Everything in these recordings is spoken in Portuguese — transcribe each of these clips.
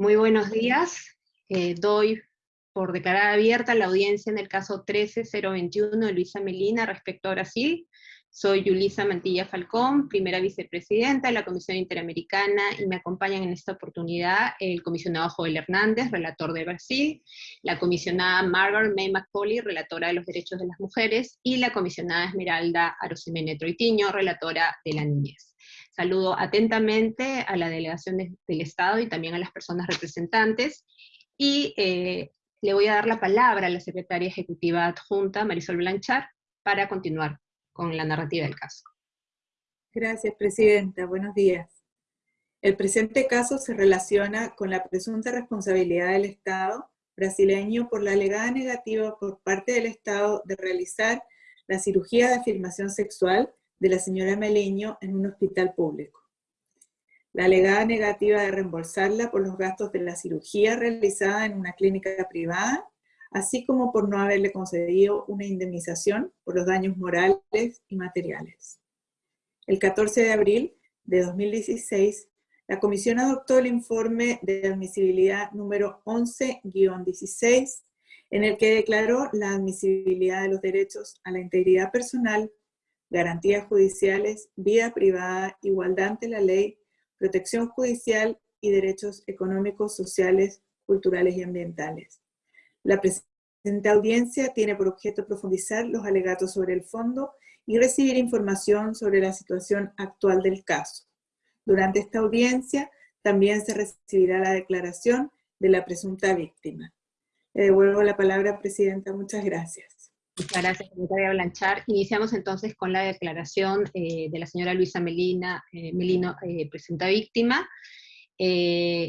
Muy buenos días. Eh, doy por declarar abierta la audiencia en el caso 13021 de Luisa Melina respecto a Brasil. Soy Yulisa Mantilla Falcón, primera vicepresidenta de la Comisión Interamericana, y me acompañan en esta oportunidad el comisionado Joel Hernández, relator de Brasil, la comisionada Margaret May McCauley, relatora de los derechos de las mujeres, y la comisionada Esmeralda Arosemene Troitiño, relatora de la niñez. Saludo atentamente a la delegación del Estado y también a las personas representantes, y eh, le voy a dar la palabra a la secretaria ejecutiva adjunta, Marisol Blanchard, para continuar con la narrativa del caso. Gracias, Presidenta. Buenos días. El presente caso se relaciona con la presunta responsabilidad del Estado brasileño por la alegada negativa por parte del Estado de realizar la cirugía de afirmación sexual de la señora Meleño en un hospital público. La alegada negativa de reembolsarla por los gastos de la cirugía realizada en una clínica privada, así como por no haberle concedido una indemnización por los daños morales y materiales. El 14 de abril de 2016, la Comisión adoptó el informe de admisibilidad número 11-16, en el que declaró la admisibilidad de los derechos a la integridad personal, garantías judiciales, vida privada, igualdad ante la ley, protección judicial y derechos económicos, sociales, culturales y ambientales. La presente audiencia tiene por objeto profundizar los alegatos sobre el fondo y recibir información sobre la situación actual del caso. Durante esta audiencia también se recibirá la declaración de la presunta víctima. Le devuelvo la palabra, Presidenta. Muchas gracias. Muchas gracias, secretaria Blanchard. Iniciamos entonces con la declaración eh, de la señora Luisa Melina, eh, Melino, eh, presunta víctima.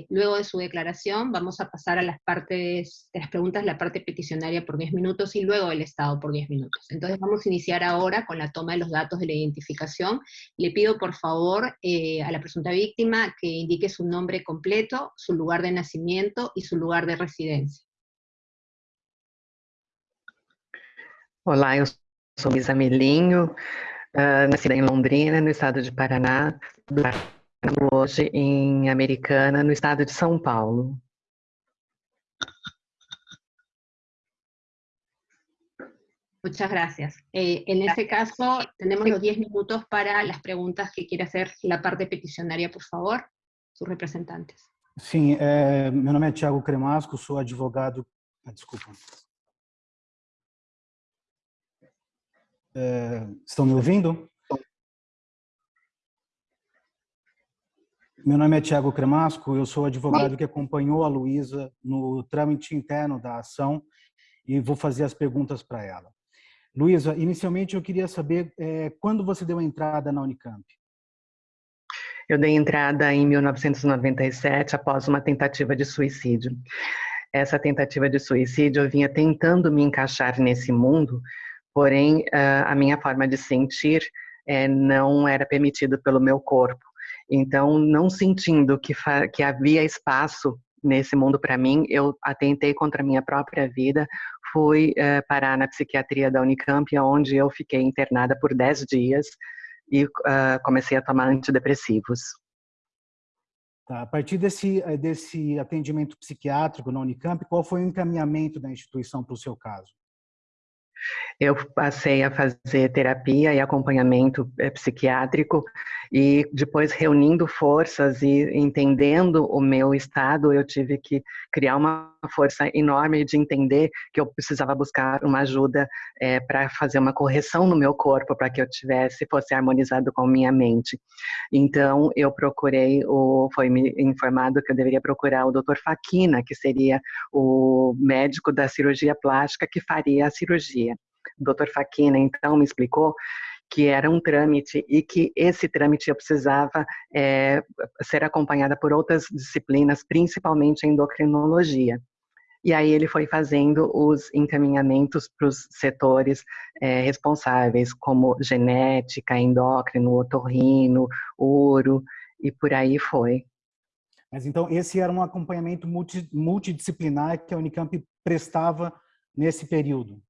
luego de su declaración vamos a pasar a las partes, de las preguntas, la parte peticionaria por 10 minutos y luego el Estado por 10 minutos. Entonces vamos a iniciar ahora con la toma de los datos de la identificación. Le pido por favor a la presunta víctima que indique su nombre completo, su lugar de nacimiento y su lugar de residencia. Olá, eu sou Lisa Melinho, uh, nascida em Londrina, no estado de Paraná, hoje em Americana, no estado de São Paulo. Muchas gracias. Eh, en ese caso, tenemos los 10 minutos para las preguntas que quiere hacer la parte peticionaria, por favor, sus representantes. Sim, é, meu nome é Tiago Cremasco, sou advogado... Ah, desculpa. É, estão me ouvindo? Meu nome é Tiago Cremasco, eu sou advogado que acompanhou a Luísa no trâmite interno da ação e vou fazer as perguntas para ela. Luísa, inicialmente eu queria saber é, quando você deu a entrada na Unicamp? Eu dei entrada em 1997 após uma tentativa de suicídio. Essa tentativa de suicídio eu vinha tentando me encaixar nesse mundo porém a minha forma de sentir é, não era permitido pelo meu corpo. Então, não sentindo que, que havia espaço nesse mundo para mim, eu atentei contra a minha própria vida, fui uh, parar na psiquiatria da Unicamp, onde eu fiquei internada por 10 dias e uh, comecei a tomar antidepressivos. Tá, a partir desse, eh, desse atendimento psiquiátrico na Unicamp, qual foi o encaminhamento da instituição para o seu caso? Eu passei a fazer terapia e acompanhamento eh, psiquiátrico e depois reunindo forças e entendendo o meu estado, eu tive que criar uma força enorme de entender que eu precisava buscar uma ajuda é, para fazer uma correção no meu corpo para que eu tivesse fosse harmonizado com minha mente. Então eu procurei o foi me informado que eu deveria procurar o Dr. Faquina, que seria o médico da cirurgia plástica que faria a cirurgia. Dr. Faquina então me explicou que era um trâmite e que esse trâmite precisava é, ser acompanhada por outras disciplinas, principalmente endocrinologia. E aí ele foi fazendo os encaminhamentos para os setores é, responsáveis, como genética, endócrino, otorrino, uro, e por aí foi. Mas então esse era um acompanhamento multi, multidisciplinar que a Unicamp prestava nesse período?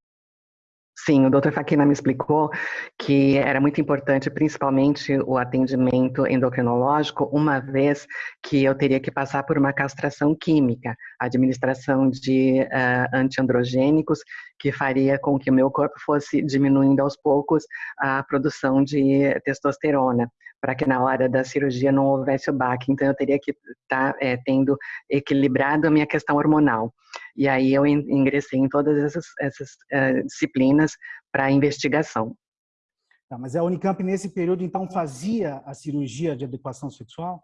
Sim, o Dr. Faquina me explicou que era muito importante, principalmente o atendimento endocrinológico, uma vez que eu teria que passar por uma castração química, administração de uh, antiandrogênicos, que faria com que o meu corpo fosse diminuindo aos poucos a produção de testosterona, para que na hora da cirurgia não houvesse o baque. Então, eu teria que estar tá, é, tendo equilibrado a minha questão hormonal. E aí eu ingressei em todas essas, essas uh, disciplinas para investigação. Tá, mas a Unicamp, nesse período, então, fazia a cirurgia de adequação sexual?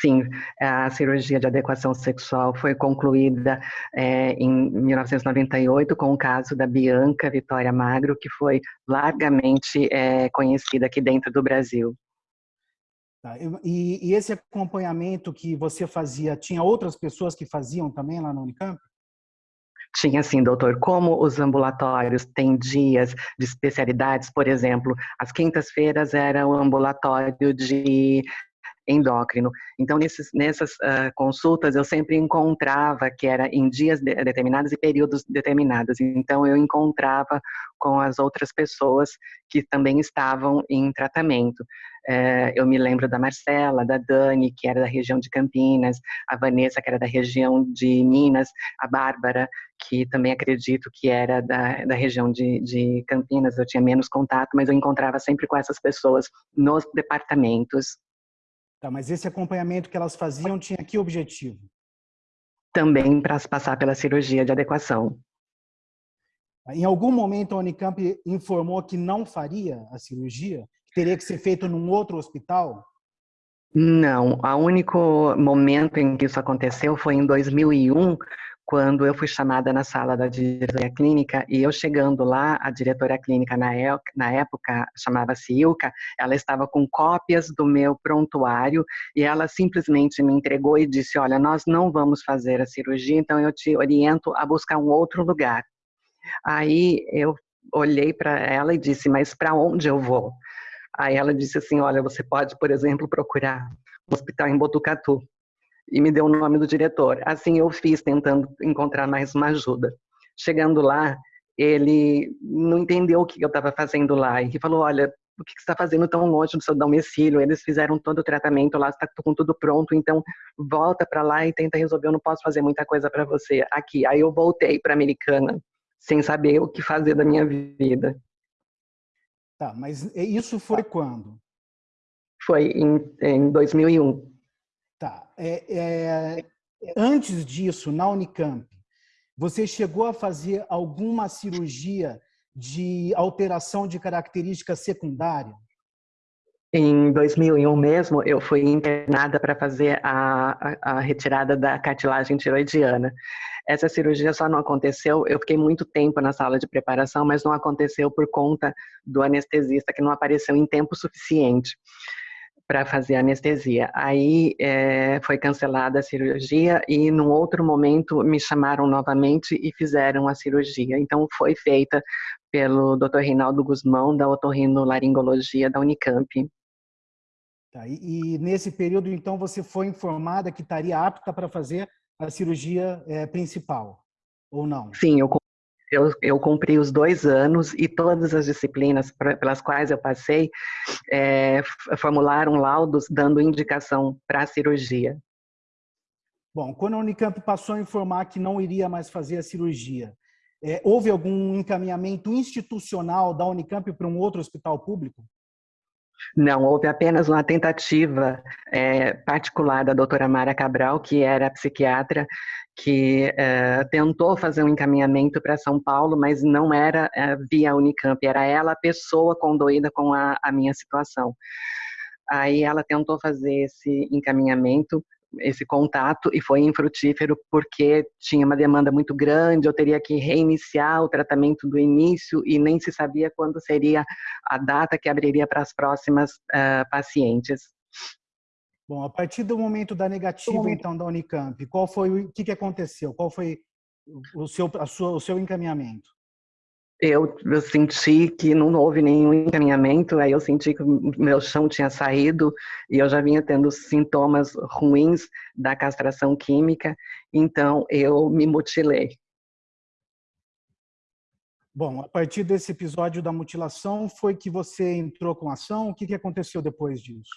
Sim, a cirurgia de adequação sexual foi concluída é, em 1998 com o caso da Bianca Vitória Magro, que foi largamente é, conhecida aqui dentro do Brasil. Tá, e, e, esse acompanhamento que você fazia, tinha outras pessoas que faziam também lá na Unicamp? Tinha sim, doutor. Como os ambulatórios têm dias de especialidades, por exemplo, as quintas-feiras era o ambulatório de endócrino. Então, nesses, nessas uh, consultas, eu sempre encontrava que era em dias de, determinados e períodos determinados. Então, eu encontrava com as outras pessoas que também estavam em tratamento. Uh, eu me lembro da Marcela, da Dani, que era da região de Campinas, a Vanessa, que era da região de Minas, a Bárbara, que também acredito que era da, da região de, de Campinas, eu tinha menos contato, mas eu encontrava sempre com essas pessoas nos departamentos Tá, mas esse acompanhamento que elas faziam tinha que objetivo? Também para passar pela cirurgia de adequação. Em algum momento a Unicamp informou que não faria a cirurgia? Que teria que ser feito num outro hospital? Não, o único momento em que isso aconteceu foi em 2001, quando eu fui chamada na sala da diretoria clínica e eu chegando lá, a diretora clínica na, na época chamava-se Ilka, ela estava com cópias do meu prontuário e ela simplesmente me entregou e disse, olha, nós não vamos fazer a cirurgia, então eu te oriento a buscar um outro lugar. Aí eu olhei para ela e disse, mas para onde eu vou? Aí ela disse assim, olha, você pode, por exemplo, procurar um hospital em Botucatu e me deu o nome do diretor. Assim eu fiz, tentando encontrar mais uma ajuda. Chegando lá, ele não entendeu o que eu estava fazendo lá e falou: Olha, o que você está fazendo tão longe do seu domicílio? Eles fizeram todo o tratamento lá, está com tudo pronto, então volta para lá e tenta resolver. Eu não posso fazer muita coisa para você aqui. Aí eu voltei para Americana, sem saber o que fazer da minha vida. Tá, mas isso foi quando? Foi em, em 2001. Tá. É, é, antes disso, na Unicamp, você chegou a fazer alguma cirurgia de alteração de característica secundária? Em 2001 mesmo, eu fui internada para fazer a, a, a, retirada da cartilagem tiroidiana. Essa cirurgia só não aconteceu, eu fiquei muito tempo na sala de preparação, mas não aconteceu por conta do anestesista que não apareceu em tempo suficiente para fazer anestesia. Aí é, foi cancelada a cirurgia e num outro momento me chamaram novamente e fizeram a cirurgia. Então foi feita pelo Dr. Reinaldo Guzmão da otorrinolaringologia da Unicamp. Tá, e, e, nesse período então você foi informada que estaria apta para fazer a cirurgia é, principal ou não? Sim, eu eu, eu cumpri os dois anos e todas as disciplinas pelas quais eu passei é, formularam laudos dando indicação para a cirurgia. Bom, quando a Unicamp passou a informar que não iria mais fazer a cirurgia, é, houve algum encaminhamento institucional da Unicamp para um outro hospital público? Não, houve apenas uma tentativa é, particular da doutora Mara Cabral, que era psiquiatra, que é, tentou fazer um encaminhamento para São Paulo, mas não era é, via Unicamp, era ela a pessoa condoída com a, a minha situação. Aí ela tentou fazer esse encaminhamento, esse contato e foi infrutífero porque tinha uma demanda muito grande, eu teria que reiniciar o tratamento do início e nem se sabia quando seria a data que abriria para as próximas uh, pacientes. Bom, a partir do momento da negativa, então, da Unicamp, qual foi o que, que aconteceu? Qual foi o seu, a sua, o seu encaminhamento? Eu, eu, senti que não houve nenhum encaminhamento, aí eu senti que meu chão tinha saído e eu já vinha tendo sintomas ruins da castração química, então eu me mutilei. Bom, a partir desse episódio da mutilação, foi que você entrou com ação? O que, que aconteceu depois disso?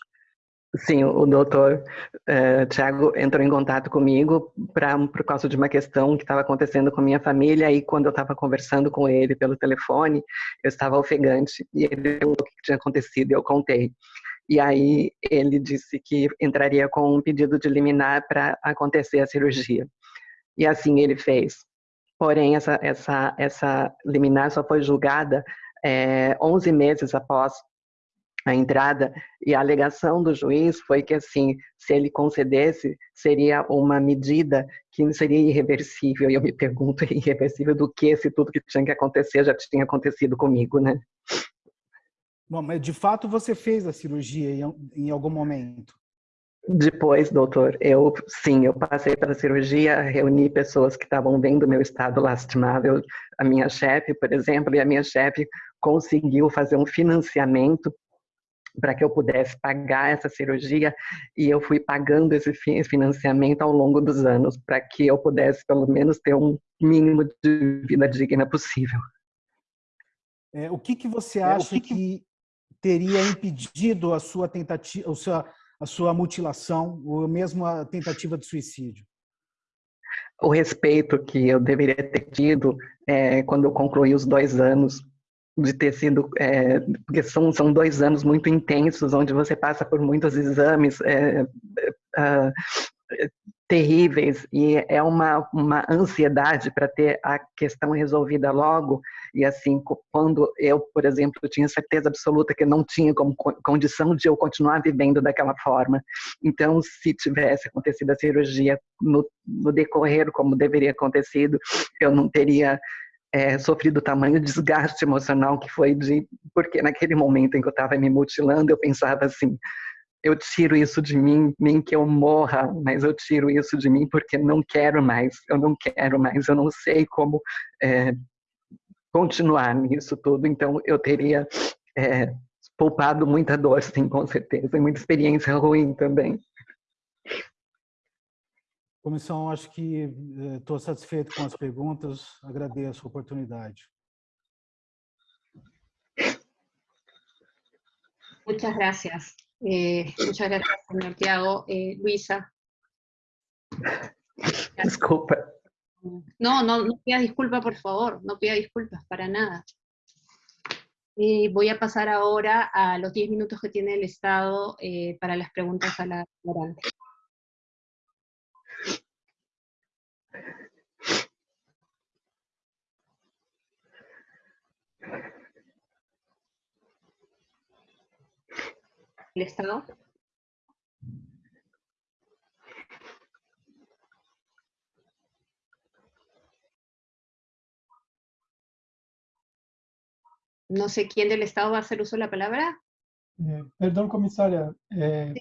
Sim, o doutor uh, Tiago entrou em contato comigo pra, por causa de uma questão que estava acontecendo com a minha família e quando eu estava conversando com ele pelo telefone, eu estava ofegante e ele perguntou o que tinha acontecido e eu contei. E aí ele disse que entraria com um pedido de liminar para acontecer a cirurgia. E assim ele fez. Porém, essa, essa, essa liminar só foi julgada é, eh, 11 meses após a entrada e a alegação do juiz foi que assim se ele concedesse seria uma medida que seria irreversível. E eu me pergunto irreversível do que se tudo que tinha que acontecer já tinha acontecido comigo né? Bom, mas de fato você fez a cirurgia em, em algum momento? Depois, doutor, eu sim, eu passei pela cirurgia, reuni pessoas que estavam vendo meu estado lastimável, a minha chefe, por exemplo, e a minha chefe conseguiu fazer um financiamento para que eu pudesse pagar essa cirurgia e eu fui pagando esse financiamento ao longo dos anos para que eu pudesse pelo menos ter um mínimo de vida digna possível. É, o que que você acha é, que... que... teria impedido a sua tentativa, a sua, a sua mutilação ou mesmo a tentativa de suicídio? O respeito que eu deveria ter tido é, quando eu concluí os dois anos de ter sido, é, porque são, são dois anos muito intensos, onde você passa por muitos exames é, é, terríveis, e é uma, uma ansiedade para ter a questão resolvida logo, e assim, quando eu, por exemplo, tinha certeza absoluta que não tinha como condição de eu continuar vivendo daquela forma, então, se tivesse acontecido a cirurgia no, no decorrer como deveria acontecido, eu não teria é, sofrido tamanho desgaste emocional que foi de porque naquele momento em que eu estava me mutilando eu pensava assim eu tiro isso de mim nem que eu morra mas eu tiro isso de mim porque não quero mais eu não quero mais eu não sei como é, continuar nisso tudo. Então eu teria é, poupado muita dor sim com certeza e muita experiência ruim também Comissão, acho que estou eh, satisfeito com as perguntas, agradeço a oportunidade. Muchas gracias. Eh, muchas gracias, señor Tiago. Eh, Luisa. Disculpa. No, no, no pida disculpas, por favor. No pida disculpas, para nada. Eh, voy a pasar ahora a los 10 minutos que tiene el Estado eh, para las preguntas a la orante. El Estado? No sé quién del Estado va a hacer uso de la palabra. Eh, perdón, comisaria. Eh,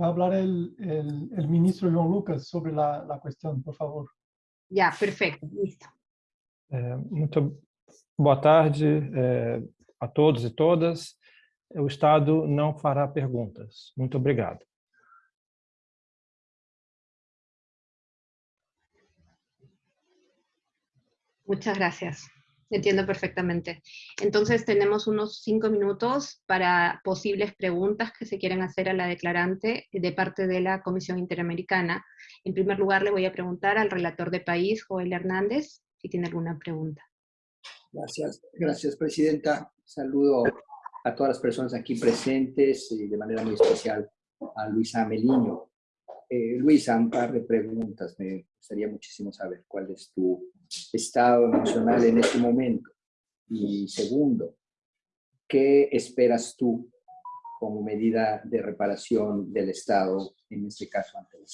Va a hablar el, el, el, ministro João Lucas sobre la, la cuestión, por favor. Ya, perfecto, listo. Muito boa tarde a todos e todas. O Estado não fará perguntas. Muito obrigado. Muchas gracias. Entiendo perfectamente. Entonces tenemos unos cinco minutos para posibles preguntas que se quieran hacer a la declarante de parte de la Comisión Interamericana. En primer lugar, le voy a preguntar al relator de país, Joel Hernández, si tiene alguna pregunta. Gracias, gracias Presidenta. Saludo a todas las personas aquí presentes y de manera muy especial a Luisa Meliño. Eh, Luisa, un par de preguntas. Me gustaría muchísimo saber cuál es tu estado emocional en este momento. Y segundo, ¿qué esperas tú como medida de reparación del Estado, en este caso ante la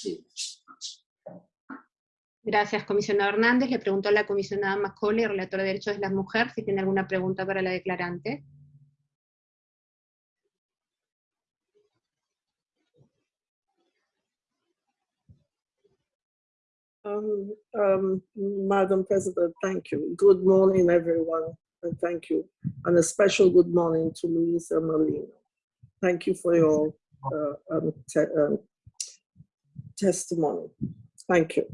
Gracias, comisionado Hernández. Le pregunto a la comisionada Macaulay, relatora de Derechos de las Mujeres, si tiene alguna pregunta para la declarante. Um, um, Madam President, thank you. Good morning, everyone, and thank you. And a special good morning to Luisa Molina. Thank you for your uh, um, um, testimony. Thank you.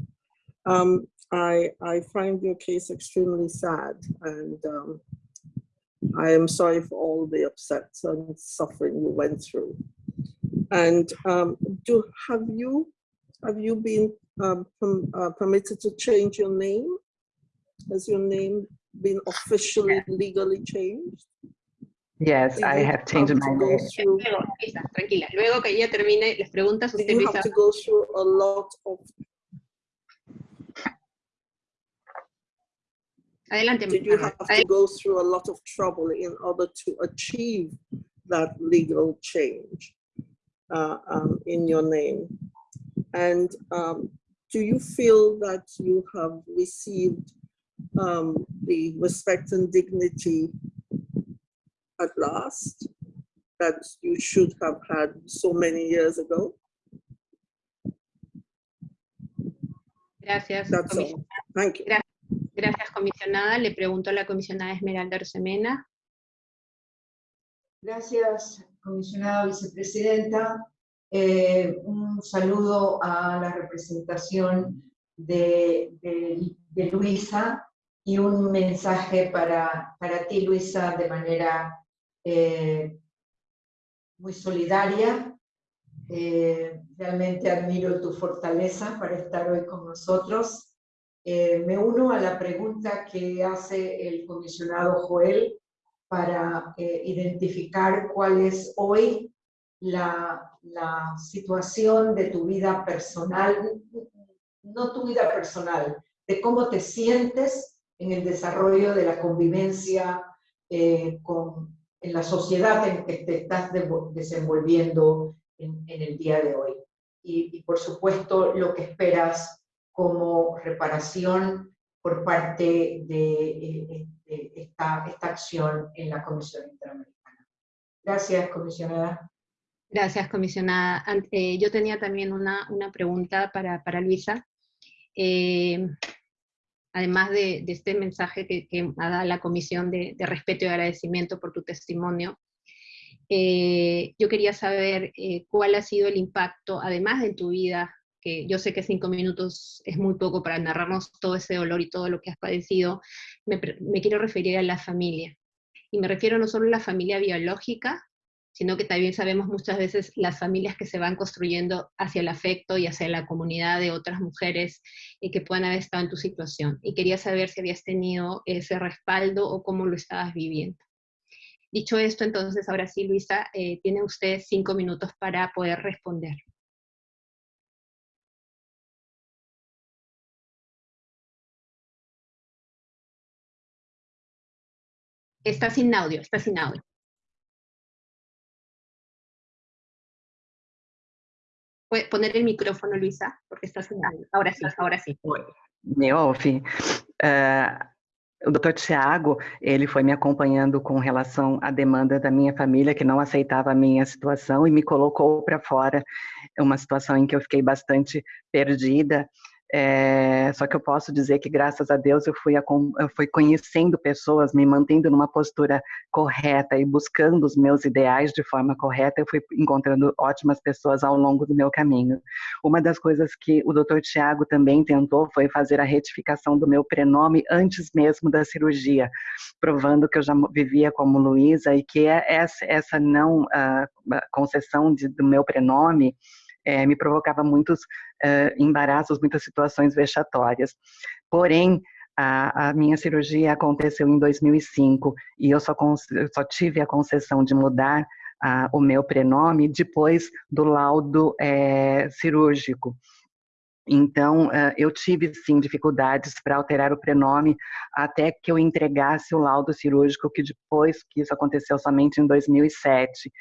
Um, I, I find your case extremely sad and um, I am sorry for all the upsets and suffering you went through. And um, do have you have you been um, uh, permitted to change your name? Has your name been officially legally changed? Yes, I have changed my name. Luego, Luisa, tranquila. Luego que ella termine las preguntas, usted you have to go through a lot of Adelante. Did you have to go through a lot of trouble in order to achieve that legal change uh, um, in your name? And um, do you feel that you have received um, the respect and dignity at last that you should have had so many years ago? Gracias. That's all. Thank you. Gracias, comisionada. Le pregunto a la comisionada Esmeralda Arsemena. Gracias, comisionada vicepresidenta. Eh, un saludo a la representación de, de, Luisa y un mensaje para, para ti, Luisa, de manera eh, muy solidaria. Eh, realmente admiro tu fortaleza para estar hoy con nosotros eh, me uno a la pregunta que hace el comisionado Joel para eh, identificar cuál es hoy la, situación de tu vida personal, no tu vida personal, de cómo te sientes en el desarrollo de la convivencia eh, con, en la sociedad en que te estás desenvolviendo en, el día de hoy. Y por supuesto lo que esperas como reparación por parte de, eh, esta, esta, acción en la Comisión Interamericana. Gracias, comisionada. Gracias, comisionada. Eh, yo tenía también una, una pregunta para, para Luisa. Eh, además de, de, este mensaje que, que dado la Comisión de, de, respeto y agradecimiento por tu testimonio, yo quería saber cuál ha sido el impacto, además de tu vida que yo sé que cinco minutos es muy poco para narrarnos todo ese dolor y todo lo que has padecido, me, quiero referir a la familia. Y me refiero no solo a la familia biológica, sino que también sabemos muchas veces las familias que se van construyendo hacia el afecto y hacia la comunidad de otras mujeres y que puedan haber estado en tu situación. Y quería saber si habías tenido ese respaldo o cómo lo estabas viviendo. Dicho esto, entonces ahora sí, Luisa, eh, tiene usted cinco minutos para poder responder. Está sin audio, está sin audio. Puede poner el micrófono, Luisa, porque está sin audio. Ahora sí, ahora sí. Me ouve? Uh, o doutor Tiago, ele foi me acompanhando com relação à demanda da minha família, que não aceitava a minha situação, e me colocou para fora, uma situação em que eu fiquei bastante perdida, é, só que eu posso dizer que, graças a Deus, eu fui, a, eu fui conhecendo pessoas, me mantendo numa postura correta e buscando os meus ideais de forma correta, eu fui encontrando ótimas pessoas ao longo do meu caminho. Uma das coisas que o Dr. Tiago também tentou foi fazer a retificação do meu prenome antes mesmo da cirurgia, provando que eu já vivia como Luísa e que é essa, não uh, concessão de, do meu prenome é, me provocava muitos embaraços, muitas situações vexatórias. Porém, a, a, minha cirurgia aconteceu em 2005 e eu só, eu só tive a concessão de mudar o meu prenome depois do laudo é, cirúrgico. Então, eu tive sim dificuldades para alterar o prenome até que eu entregasse o laudo cirúrgico, que depois que isso aconteceu somente em 2007.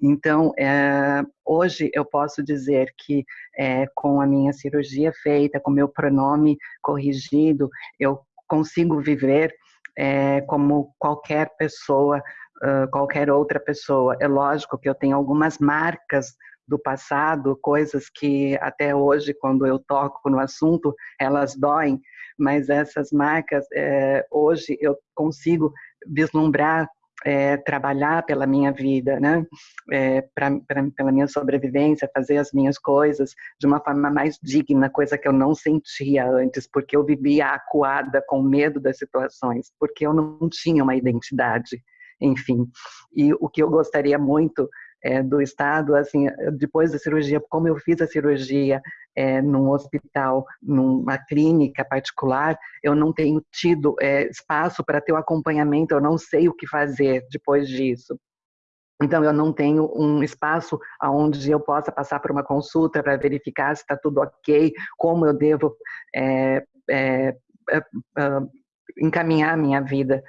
Então, é, hoje eu posso dizer que é, com a minha cirurgia feita, com meu pronome corrigido, eu consigo viver é, como qualquer pessoa, uh, qualquer outra pessoa. É lógico que eu tenho algumas marcas do passado, coisas que até hoje, quando eu toco no assunto, elas doem, mas essas marcas, é, hoje eu consigo vislumbrar é, trabalhar pela minha vida, né? É, pra, pra, pela minha sobrevivência, fazer as minhas coisas de uma forma mais digna, coisa que eu não sentia antes, porque eu vivia acuada com medo das situações, porque eu não tinha uma identidade, enfim. E o que eu gostaria muito é, do Estado, assim, depois da cirurgia, como eu fiz a cirurgia é, num hospital, numa clínica particular, eu não tenho tido é, espaço para ter o acompanhamento, eu não sei o que fazer depois disso. Então, eu não tenho um espaço onde eu possa passar por uma consulta para verificar se está tudo ok, como eu devo é, é, é, encaminhar a minha vida,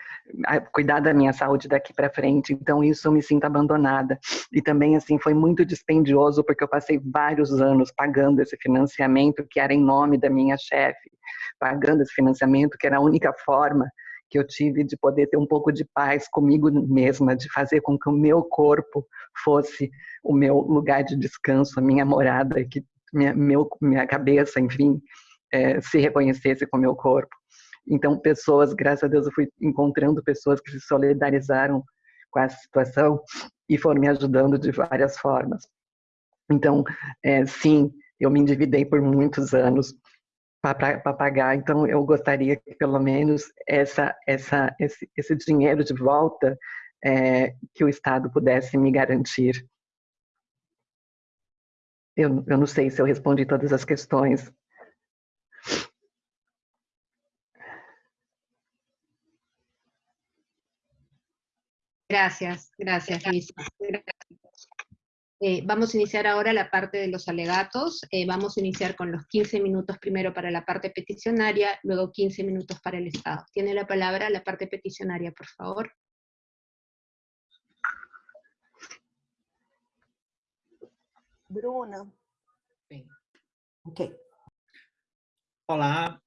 cuidar da minha saúde daqui para frente. Então isso eu me sinto abandonada. E também assim foi muito dispendioso porque eu passei vários anos pagando esse financiamento que era em nome da minha chefe, pagando esse financiamento que era a única forma que eu tive de poder ter um pouco de paz comigo mesma, de fazer com que o meu corpo fosse o meu lugar de descanso, a minha morada, que minha, meu, minha cabeça, enfim, é, se reconhecesse com o meu corpo. Então, pessoas, graças a Deus, eu fui encontrando pessoas que se solidarizaram com a situação e foram me ajudando de várias formas. Então, é, sim, eu me endividei por muitos anos para pagar, então eu gostaria que pelo menos essa, essa, esse, esse dinheiro de volta é, que o Estado pudesse me garantir. Eu, eu não sei se eu respondi todas as questões. Gracias, gracias, Luisa. Eh, vamos a iniciar ahora la parte de los alegatos. Eh, vamos a iniciar con los 15 minutos primero para la parte peticionaria, luego 15 minutos para el Estado. Tiene la palabra la parte peticionaria, por favor. Bruna. Ok. Olá,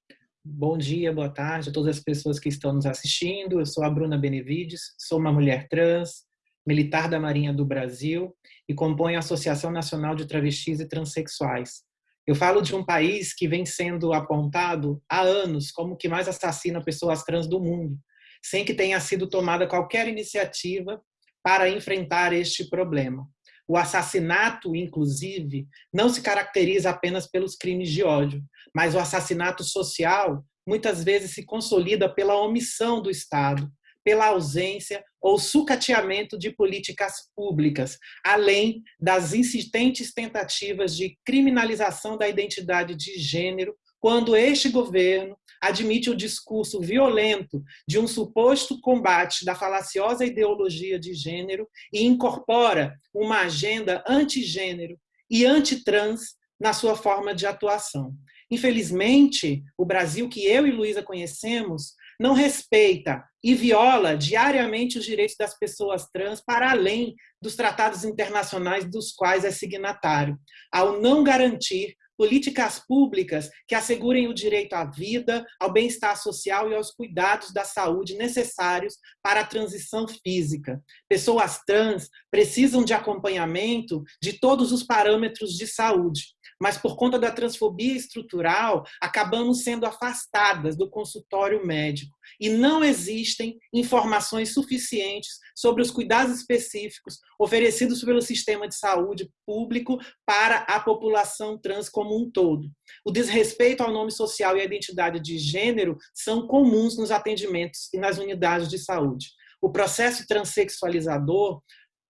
Bom dia, boa tarde a todas as pessoas que estão nos assistindo. Eu sou a Bruna Benevides, sou uma mulher trans, militar da Marinha do Brasil e componho a Associação Nacional de Travestis e Transsexuais. Eu falo de um país que vem sendo apontado há anos como que mais assassina pessoas trans do mundo, sem que tenha sido tomada qualquer iniciativa para enfrentar este problema. O assassinato, inclusive, não se caracteriza apenas pelos crimes de ódio, mas o assassinato social muitas vezes se consolida pela omissão do Estado, pela ausência ou sucateamento de políticas públicas, além das insistentes tentativas de criminalização da identidade de gênero, quando este governo admite o discurso violento de um suposto combate da falaciosa ideologia de gênero e incorpora uma agenda antigênero e antitrans na sua forma de atuação. Infelizmente, o Brasil que eu e Luísa conhecemos não respeita e viola diariamente os direitos das pessoas trans para além dos tratados internacionais dos quais é signatário, ao não garantir políticas públicas que assegurem o direito à vida, ao bem-estar social e aos cuidados da saúde necessários para a transição física. Pessoas trans precisam de acompanhamento de todos os parâmetros de saúde, mas por conta da transfobia estrutural, acabamos sendo afastadas do consultório médico e não existem informações suficientes sobre os cuidados específicos oferecidos pelo sistema de saúde público para a população trans como um todo. O desrespeito ao nome social e à identidade de gênero são comuns nos atendimentos e nas unidades de saúde. O processo transexualizador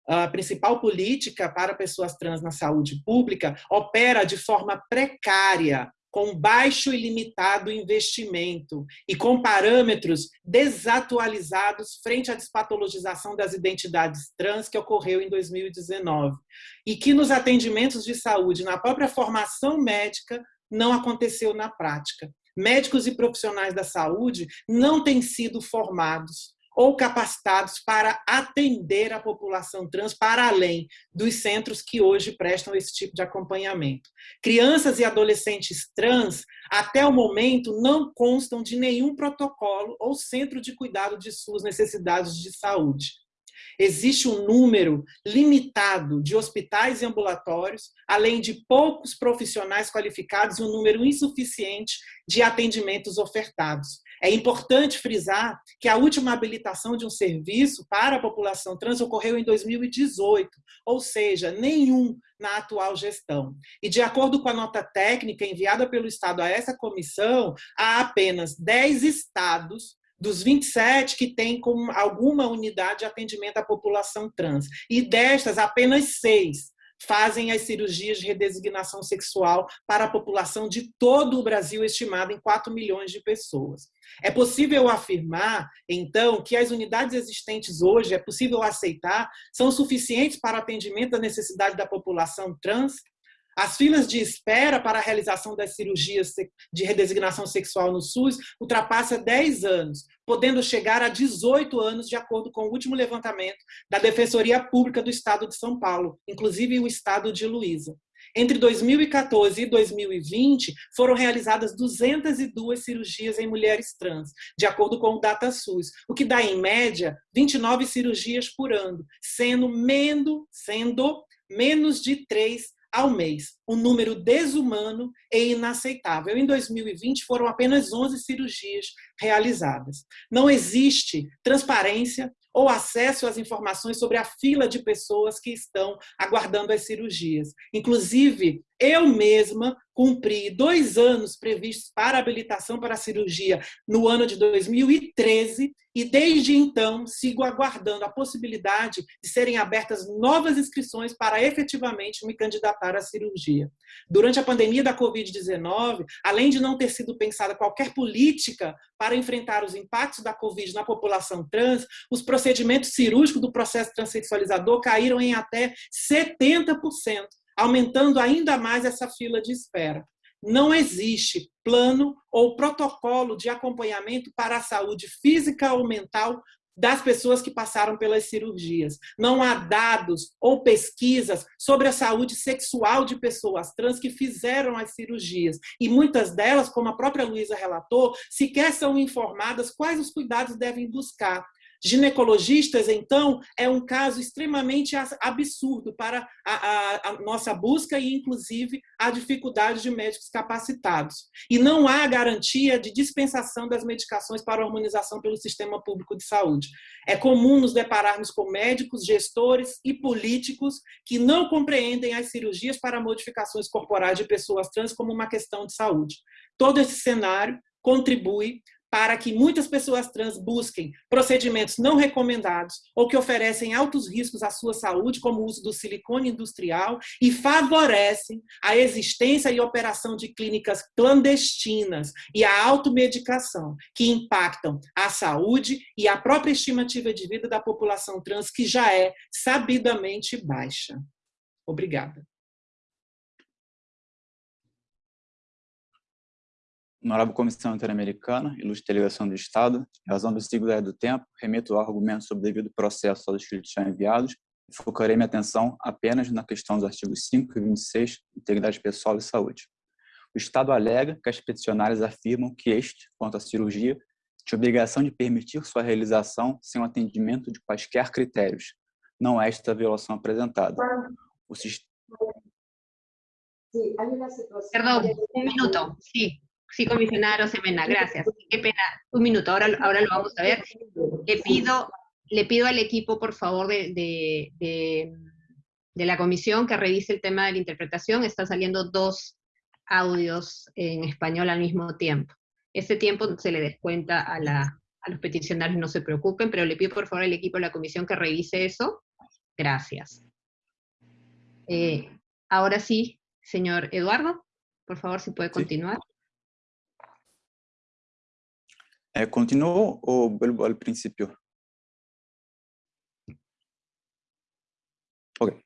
a principal política para pessoas trans na saúde pública opera de forma precária, com baixo e limitado investimento e com parâmetros desatualizados frente à despatologização das identidades trans que ocorreu em 2019 e que nos atendimentos de saúde, na própria formação médica, não aconteceu na prática. Médicos e profissionais da saúde não têm sido formados ou capacitados para atender a população trans para além dos centros que hoje prestam esse tipo de acompanhamento. Crianças e adolescentes trans, até o momento, não constam de nenhum protocolo ou centro de cuidado de suas necessidades de saúde. Existe um número limitado de hospitais e ambulatórios, além de poucos profissionais qualificados e um número insuficiente de atendimentos ofertados. É importante frisar que a última habilitação de um serviço para a população trans ocorreu em 2018, ou seja, nenhum na atual gestão. E de acordo com a nota técnica enviada pelo Estado a essa comissão, há apenas 10 estados dos 27 que têm alguma unidade de atendimento à população trans. E destas, apenas seis fazem as cirurgias de redesignação sexual para a população de todo o Brasil, estimada em 4 milhões de pessoas. É possível afirmar, então, que as unidades existentes hoje, é possível aceitar, são suficientes para atendimento à necessidade da população trans? As filas de espera para a realização das cirurgias de redesignação sexual no SUS ultrapassa 10 anos, podendo chegar a 18 anos, de acordo com o último levantamento da Defensoria Pública do Estado de São Paulo, inclusive o estado de Luísa. Entre 2014 e 2020, foram realizadas 202 cirurgias em mulheres trans, de acordo com o DataSUS, o que dá, em média, 29 cirurgias por ano, sendo, mendo, sendo menos de três ao mês, um número desumano e inaceitável. Em 2020, foram apenas 11 cirurgias realizadas. Não existe transparência ou acesso às informações sobre a fila de pessoas que estão aguardando as cirurgias. Inclusive, eu mesma cumpri dois anos previstos para habilitação para a cirurgia no ano de 2013 e desde então sigo aguardando a possibilidade de serem abertas novas inscrições para efetivamente me candidatar à cirurgia. Durante a pandemia da Covid-19, além de não ter sido pensada qualquer política para enfrentar os impactos da Covid na população trans, os procedimentos cirúrgicos do processo transexualizador caíram em até 70%, aumentando ainda mais essa fila de espera. Não existe plano ou protocolo de acompanhamento para a saúde física ou mental das pessoas que passaram pelas cirurgias. Não há dados ou pesquisas sobre a saúde sexual de pessoas trans que fizeram as cirurgias. E muitas delas, como a própria Luísa relatou, sequer são informadas quais os cuidados devem buscar. Ginecologistas, então, é um caso extremamente absurdo para a, a, a, nossa busca e, inclusive, a dificuldade de médicos capacitados. E não há garantia de dispensação das medicações para harmonização pelo sistema público de saúde. É comum nos depararmos com médicos, gestores e políticos que não compreendem as cirurgias para modificações corporais de pessoas trans como uma questão de saúde. Todo esse cenário contribui para que muitas pessoas trans busquem procedimentos não recomendados ou que oferecem altos riscos à sua saúde, como o uso do silicone industrial, e favorecem a existência e operação de clínicas clandestinas e a automedicação, que impactam a saúde e a própria estimativa de vida da população trans, que já é sabidamente baixa. Obrigada. Honorável Comissão Interamericana, ilustre delegação do Estado, em razão do siglo do tempo, remeto ao argumento sobre o devido processo aos escritos já enviados e focarei minha atenção apenas na questão dos artigos 5 e 26, integridade pessoal e saúde. O Estado alega que as peticionárias afirmam que este, quanto à cirurgia, tinha obrigação de permitir sua realização sem o atendimento de quaisquer critérios. Não é esta a violação apresentada. O sistema... Perdão, um minuto. Sim. Sí, comisionado Semena, gracias. Qué pena. Un minuto, ahora, ahora lo vamos a ver. Le pido, le pido al equipo, por favor, de, de, de, la comisión que revise el tema de la interpretación. Están saliendo dos audios en español al mismo tiempo. Ese tiempo se le descuenta a, la, a los peticionarios, no se preocupen, pero le pido por favor al equipo de la comisión que revise eso. Gracias. Eh, ahora sí, señor Eduardo, por favor, si puede continuar. É, continuo ou vuelvo ao princípio? Ok.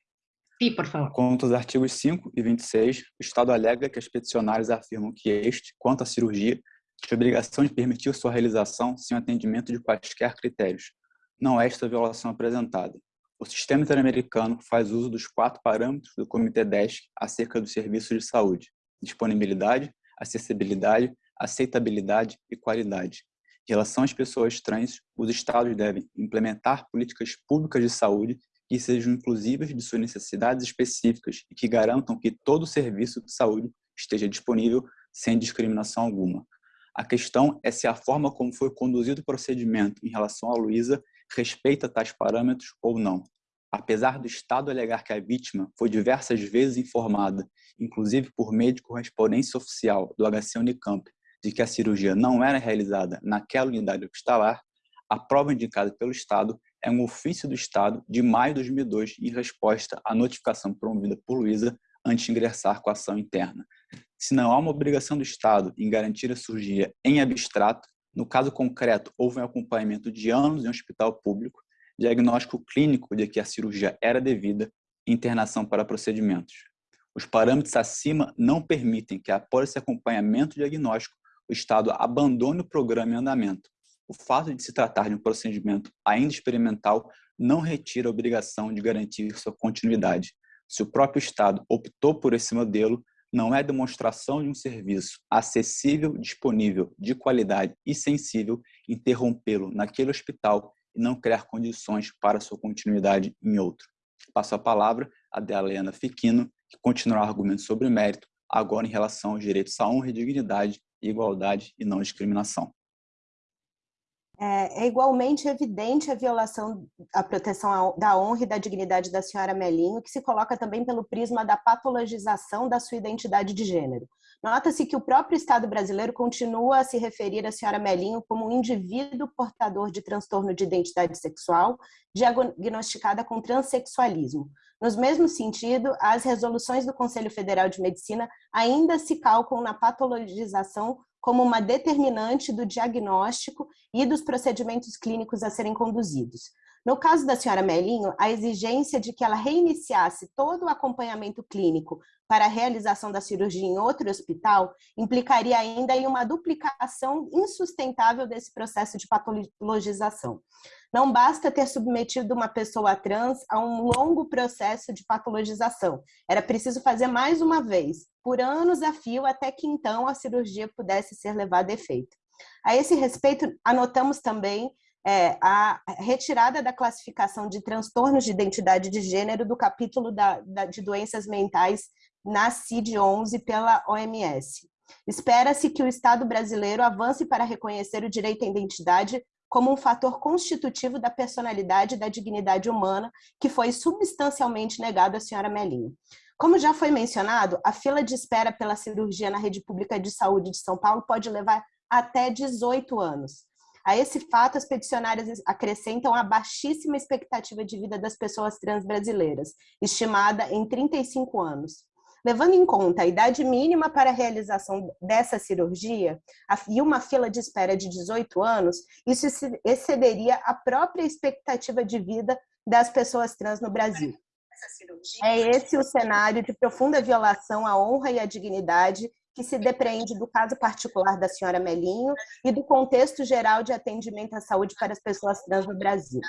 Sim, por favor. Quanto aos artigos 5 e 26, o Estado alega que as peticionárias afirmam que este, quanto à cirurgia, tinha obrigação de permitir sua realização sem atendimento de quaisquer critérios. Não é esta a violação apresentada. O sistema interamericano faz uso dos quatro parâmetros do Comitê 10 acerca dos serviços de saúde, disponibilidade, acessibilidade, aceitabilidade e qualidade, em relação às pessoas trans, os estados devem implementar políticas públicas de saúde que sejam inclusivas de suas necessidades específicas e que garantam que todo serviço de saúde esteja disponível sem discriminação alguma. A questão é se a forma como foi conduzido o procedimento em relação a Luísa respeita tais parâmetros ou não. Apesar do Estado alegar que a vítima foi diversas vezes informada, inclusive por meio de correspondência oficial do HC Unicamp, de que a cirurgia não era realizada naquela unidade hospitalar, a prova indicada pelo Estado é um ofício do Estado de maio de 2002 em resposta à notificação promovida por Luísa antes de ingressar com a ação interna. Se não há uma obrigação do Estado em garantir a cirurgia em abstrato, no caso concreto, houve um acompanhamento de anos em um hospital público, diagnóstico clínico de que a cirurgia era devida e internação para procedimentos. Os parâmetros acima não permitem que, após esse acompanhamento diagnóstico, o Estado abandone o programa em andamento. O fato de se tratar de um procedimento ainda experimental não retira a obrigação de garantir sua continuidade. Se o próprio Estado optou por esse modelo, não é demonstração de um serviço acessível, disponível, de qualidade e sensível interrompê-lo naquele hospital e não criar condições para sua continuidade em outro. Passo a palavra a Delena Fiquino, que continuará argumento sobre mérito, agora em relação aos direitos à honra e dignidade, igualdade e não discriminação. É, é, igualmente evidente a violação à proteção da honra e da dignidade da senhora Melinho, que se coloca também pelo prisma da patologização da sua identidade de gênero. Nota-se que o próprio Estado brasileiro continua a se referir à senhora Melinho como um indivíduo portador de transtorno de identidade sexual, diagnosticada com transexualismo. Nos mesmo sentido, as resoluções do Conselho Federal de Medicina ainda se calcam na patologização como uma determinante do diagnóstico e dos procedimentos clínicos a serem conduzidos. No caso da senhora Melinho, a exigência de que ela reiniciasse todo o acompanhamento clínico para a realização da cirurgia em outro hospital implicaria ainda em uma duplicação insustentável desse processo de patologização. Não basta ter submetido uma pessoa trans a um longo processo de patologização. Era preciso fazer mais uma vez, por anos a fio, até que então a cirurgia pudesse ser levada a efeito. A esse respeito, anotamos também é, a retirada da classificação de transtornos de identidade de gênero do capítulo da, da, de doenças mentais na CID-11 pela OMS. Espera-se que o Estado brasileiro avance para reconhecer o direito à identidade como um fator constitutivo da personalidade e da dignidade humana que foi substancialmente negado à senhora Melinho. Como já foi mencionado, a fila de espera pela cirurgia na rede pública de saúde de São Paulo pode levar até 18 anos. A esse fato, as peticionárias acrescentam a baixíssima expectativa de vida das pessoas trans brasileiras, estimada em 35 anos. Levando em conta a idade mínima para a realização dessa cirurgia e uma fila de espera de 18 anos, isso excederia a própria expectativa de vida das pessoas trans no Brasil. É esse o cenário de profunda violação à honra e à dignidade que se depreende do caso particular da senhora Melinho e do contexto geral de atendimento à saúde para as pessoas trans no Brasil.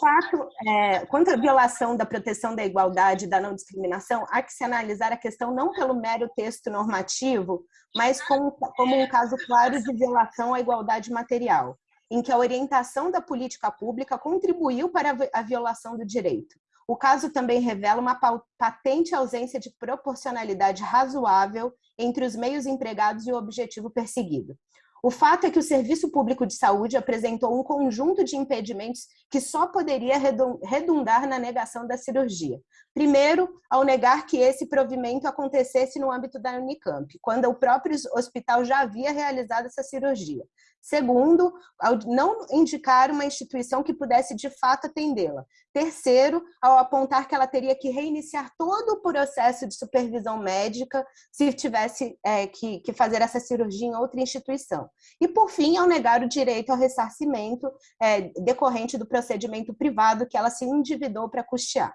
Fato, é, quanto à violação da proteção da igualdade e da não discriminação, há que se analisar a questão não pelo mero texto normativo, mas como, como um caso claro de violação à igualdade material, em que a orientação da política pública contribuiu para a violação do direito. O caso também revela uma patente ausência de proporcionalidade razoável entre os meios empregados e o objetivo perseguido. O fato é que o Serviço Público de Saúde apresentou um conjunto de impedimentos que só poderia redundar na negação da cirurgia. Primeiro, ao negar que esse provimento acontecesse no âmbito da Unicamp, quando o próprio hospital já havia realizado essa cirurgia. Segundo, ao não indicar uma instituição que pudesse de fato atendê-la. Terceiro, ao apontar que ela teria que reiniciar todo o processo de supervisão médica se tivesse é, que, que, fazer essa cirurgia em outra instituição. E, por fim, ao negar o direito ao ressarcimento é, decorrente do procedimento privado que ela se endividou para custear.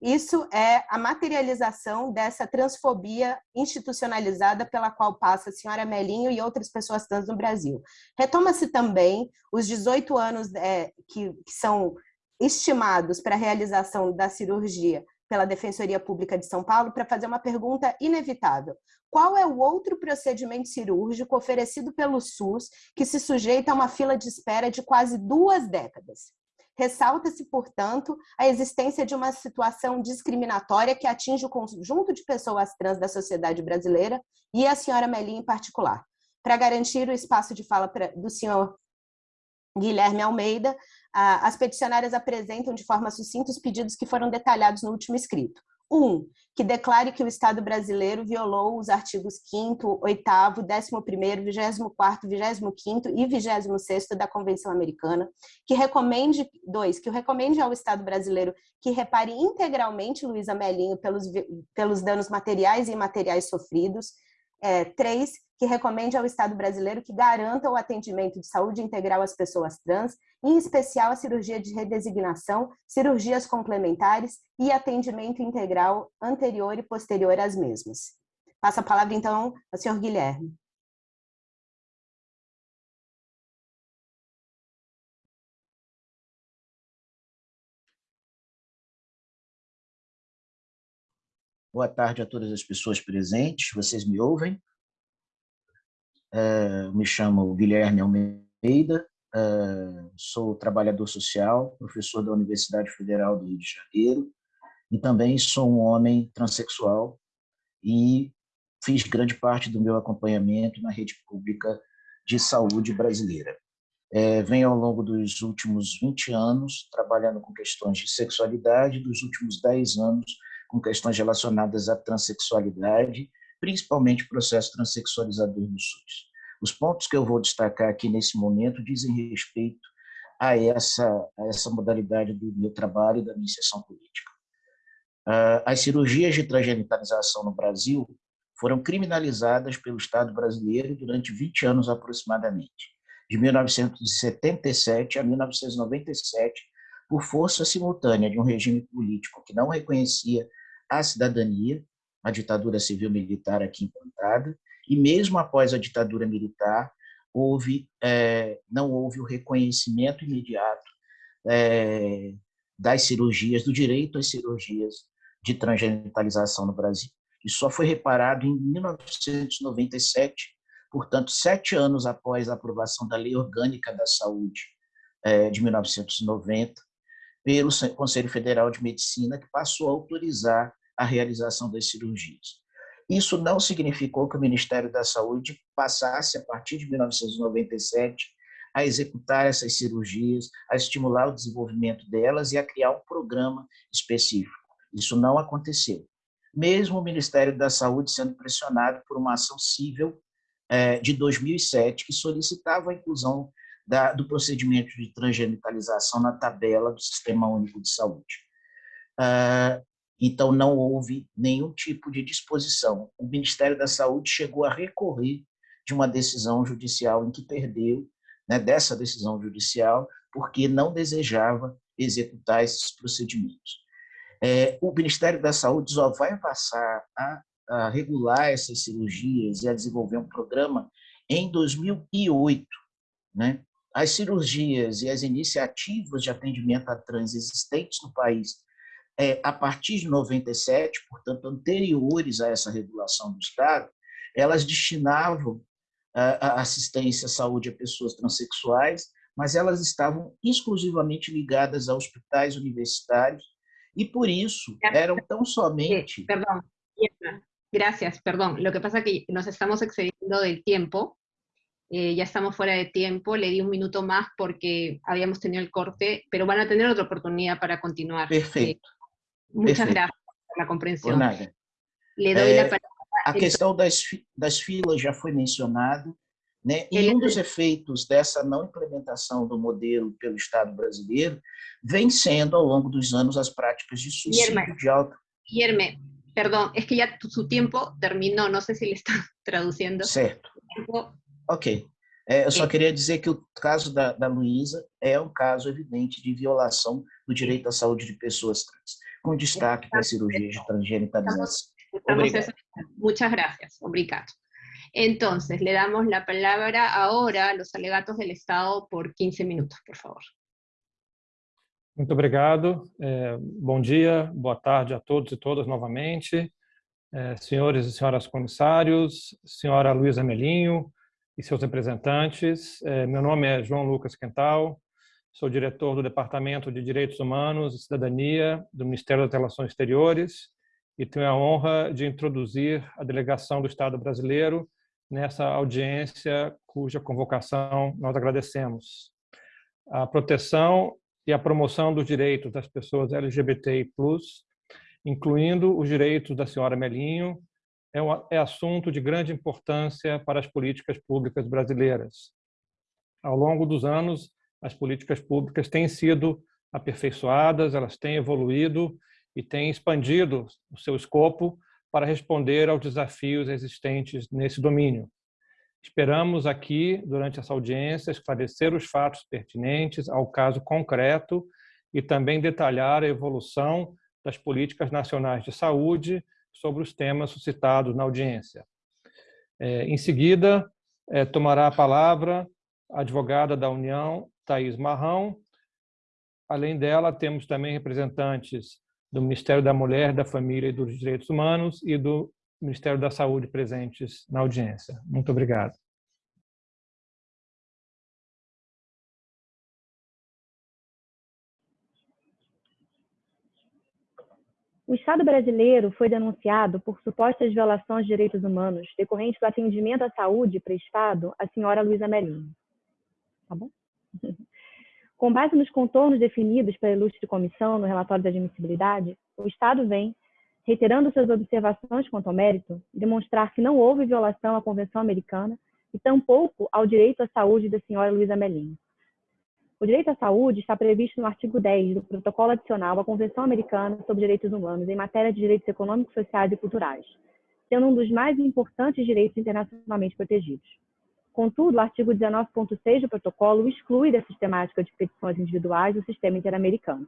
Isso é a materialização dessa transfobia institucionalizada pela qual passa a senhora Melinho e outras pessoas trans no Brasil. Retoma-se também os 18 anos é, que, que são estimados para a realização da cirurgia pela Defensoria Pública de São Paulo para fazer uma pergunta inevitável. Qual é o outro procedimento cirúrgico oferecido pelo SUS que se sujeita a uma fila de espera de quase duas décadas? Ressalta-se, portanto, a existência de uma situação discriminatória que atinge o conjunto de pessoas trans da sociedade brasileira e a senhora Melinha em particular. Para garantir o espaço de fala do senhor Guilherme Almeida, as peticionárias apresentam de forma sucinta os pedidos que foram detalhados no último escrito. Um, que declare que o Estado brasileiro violou os artigos 5º, 8º, 11º, 24º, 25º e 26º da Convenção Americana, que recomende, dois, que recomende ao Estado brasileiro que repare integralmente Luísa Melinho pelos, pelos danos materiais e imateriais sofridos, é, três, que recomende ao Estado brasileiro que garanta o atendimento de saúde integral às pessoas trans, em especial a cirurgia de redesignação, cirurgias complementares e atendimento integral anterior e posterior às mesmas. Passo a palavra, então, ao senhor Guilherme. Boa tarde a todas as pessoas presentes. Vocês me ouvem? Uh, me chamo Guilherme Almeida, uh, sou trabalhador social, professor da Universidade Federal do Rio de Janeiro, e também sou um homem transexual e fiz grande parte do meu acompanhamento na rede pública de saúde brasileira. É, venho ao longo dos últimos 20 anos trabalhando com questões de sexualidade, dos últimos 10 anos com questões relacionadas à transexualidade, principalmente o processo transexualizador no SUS. Os pontos que eu vou destacar aqui nesse momento dizem respeito a essa, a essa modalidade do meu trabalho e da minha inserção política. Ah, as cirurgias de transgenitalização no Brasil foram criminalizadas pelo Estado brasileiro durante 20 anos aproximadamente, de 1977 a 1997, por força simultânea de um regime político que não reconhecia a cidadania, a ditadura civil-militar aqui implantada, e mesmo após a ditadura militar, houve, é, não houve o reconhecimento imediato é, das cirurgias, do direito às cirurgias de transgenitalização no Brasil. Isso só foi reparado em 1997, portanto, sete anos após a aprovação da Lei Orgânica da Saúde é, de 1990, pelo Conselho Federal de Medicina, que passou a autorizar a realização das cirurgias. Isso não significou que o Ministério da Saúde passasse, a partir de 1997, a executar essas cirurgias, a estimular o desenvolvimento delas e a criar um programa específico. Isso não aconteceu. Mesmo o Ministério da Saúde sendo pressionado por uma ação civil eh, de 2007 que solicitava a inclusão do procedimento de transgenitalização na tabela do Sistema Único de Saúde. Ah, então, não houve nenhum tipo de disposição. O Ministério da Saúde chegou a recorrer de uma decisão judicial em que perdeu, né, dessa decisão judicial, porque não desejava executar esses procedimentos. É, o Ministério da Saúde só vai passar a, a regular essas cirurgias e a desenvolver um programa em 2008. Né? As cirurgias e as iniciativas de atendimento a trans existentes no país é, a partir de 97, portanto, anteriores a essa regulação do Estado, elas destinavam a assistência à saúde a pessoas transexuais, mas elas estavam exclusivamente ligadas a hospitais universitários e, por isso, eram tão somente... Perdão, gracias, perdón. Lo que pasa es que nos estamos excediendo del tiempo, eh, ya estamos fuera de tiempo, le di un minuto más porque habíamos tenido el corte, pero van a tener otra oportunidad para continuar. Perfeito. Muchas Perfeito. gracias por la comprensión. Por nada. Le doy é, la palabra. A questão das, das filas já foi mencionado, né? e um dos efeitos dessa não implementação do modelo pelo Estado brasileiro vem sendo, ao longo dos anos, as práticas de suicídio Guilherme, de alta... Guilherme, perdón, es que ya su tiempo terminó, no sé si le está traduciendo. Certo. Ok. É, eu só queria dizer que o caso da, da Luísa é um caso evidente de violação do direito à saúde de pessoas trans com destaque para cirurgias de transgenitalização. Obrigado. Muchas gracias. Obrigado. Entonces, le damos la palabra ahora a los alegatos del Estado por 15 minutos, por favor. Muito obrigado. É, bom dia, boa tarde a todos e todas novamente. É, senhores e senhoras comissários, senhora Luísa Melinho e seus representantes. É, meu nome é João Lucas Quental, Sou diretor do Departamento de Direitos Humanos e Cidadania do Ministério das Relações Exteriores e tenho a honra de introduzir a delegação do Estado brasileiro nessa audiência cuja convocação nós agradecemos. A proteção e a promoção dos direitos das pessoas LGBTI+, incluindo os direitos da senhora Melinho, é, um, é assunto de grande importância para as políticas públicas brasileiras. Ao longo dos anos, as políticas públicas têm sido aperfeiçoadas, elas têm evoluído e têm expandido o seu escopo para responder aos desafios existentes nesse domínio. Esperamos aqui, durante essa audiência, esclarecer os fatos pertinentes ao caso concreto e também detalhar a evolução das políticas nacionais de saúde sobre os temas suscitados na audiência. É, em seguida, é, tomará a palavra a advogada da União, Thais Marrão. Além dela, temos também representantes do Ministério da Mulher, da Família e dos Direitos Humanos e do Ministério da Saúde presentes na audiência. Muito obrigado. O Estado brasileiro foi denunciado por supostas violações de direitos humanos decorrentes do atendimento à saúde prestado à senhora Luísa Melinho. Tá bom? Com base nos contornos definidos pela ilustre comissão no relatório de admissibilidade, o Estado vem, reiterando suas observações quanto ao mérito, demonstrar que não houve violação à Convenção Americana e tampouco ao direito à saúde da senhora Luísa Melim. O direito à saúde está previsto no artigo 10 do Protocolo Adicional à Convenção Americana sobre Direitos Humanos em matéria de direitos econômicos, sociais e culturais, sendo um dos mais importantes direitos internacionalmente protegidos. Contudo, o artigo 19.6 do protocolo exclui da sistemática de petições individuais o sistema interamericano.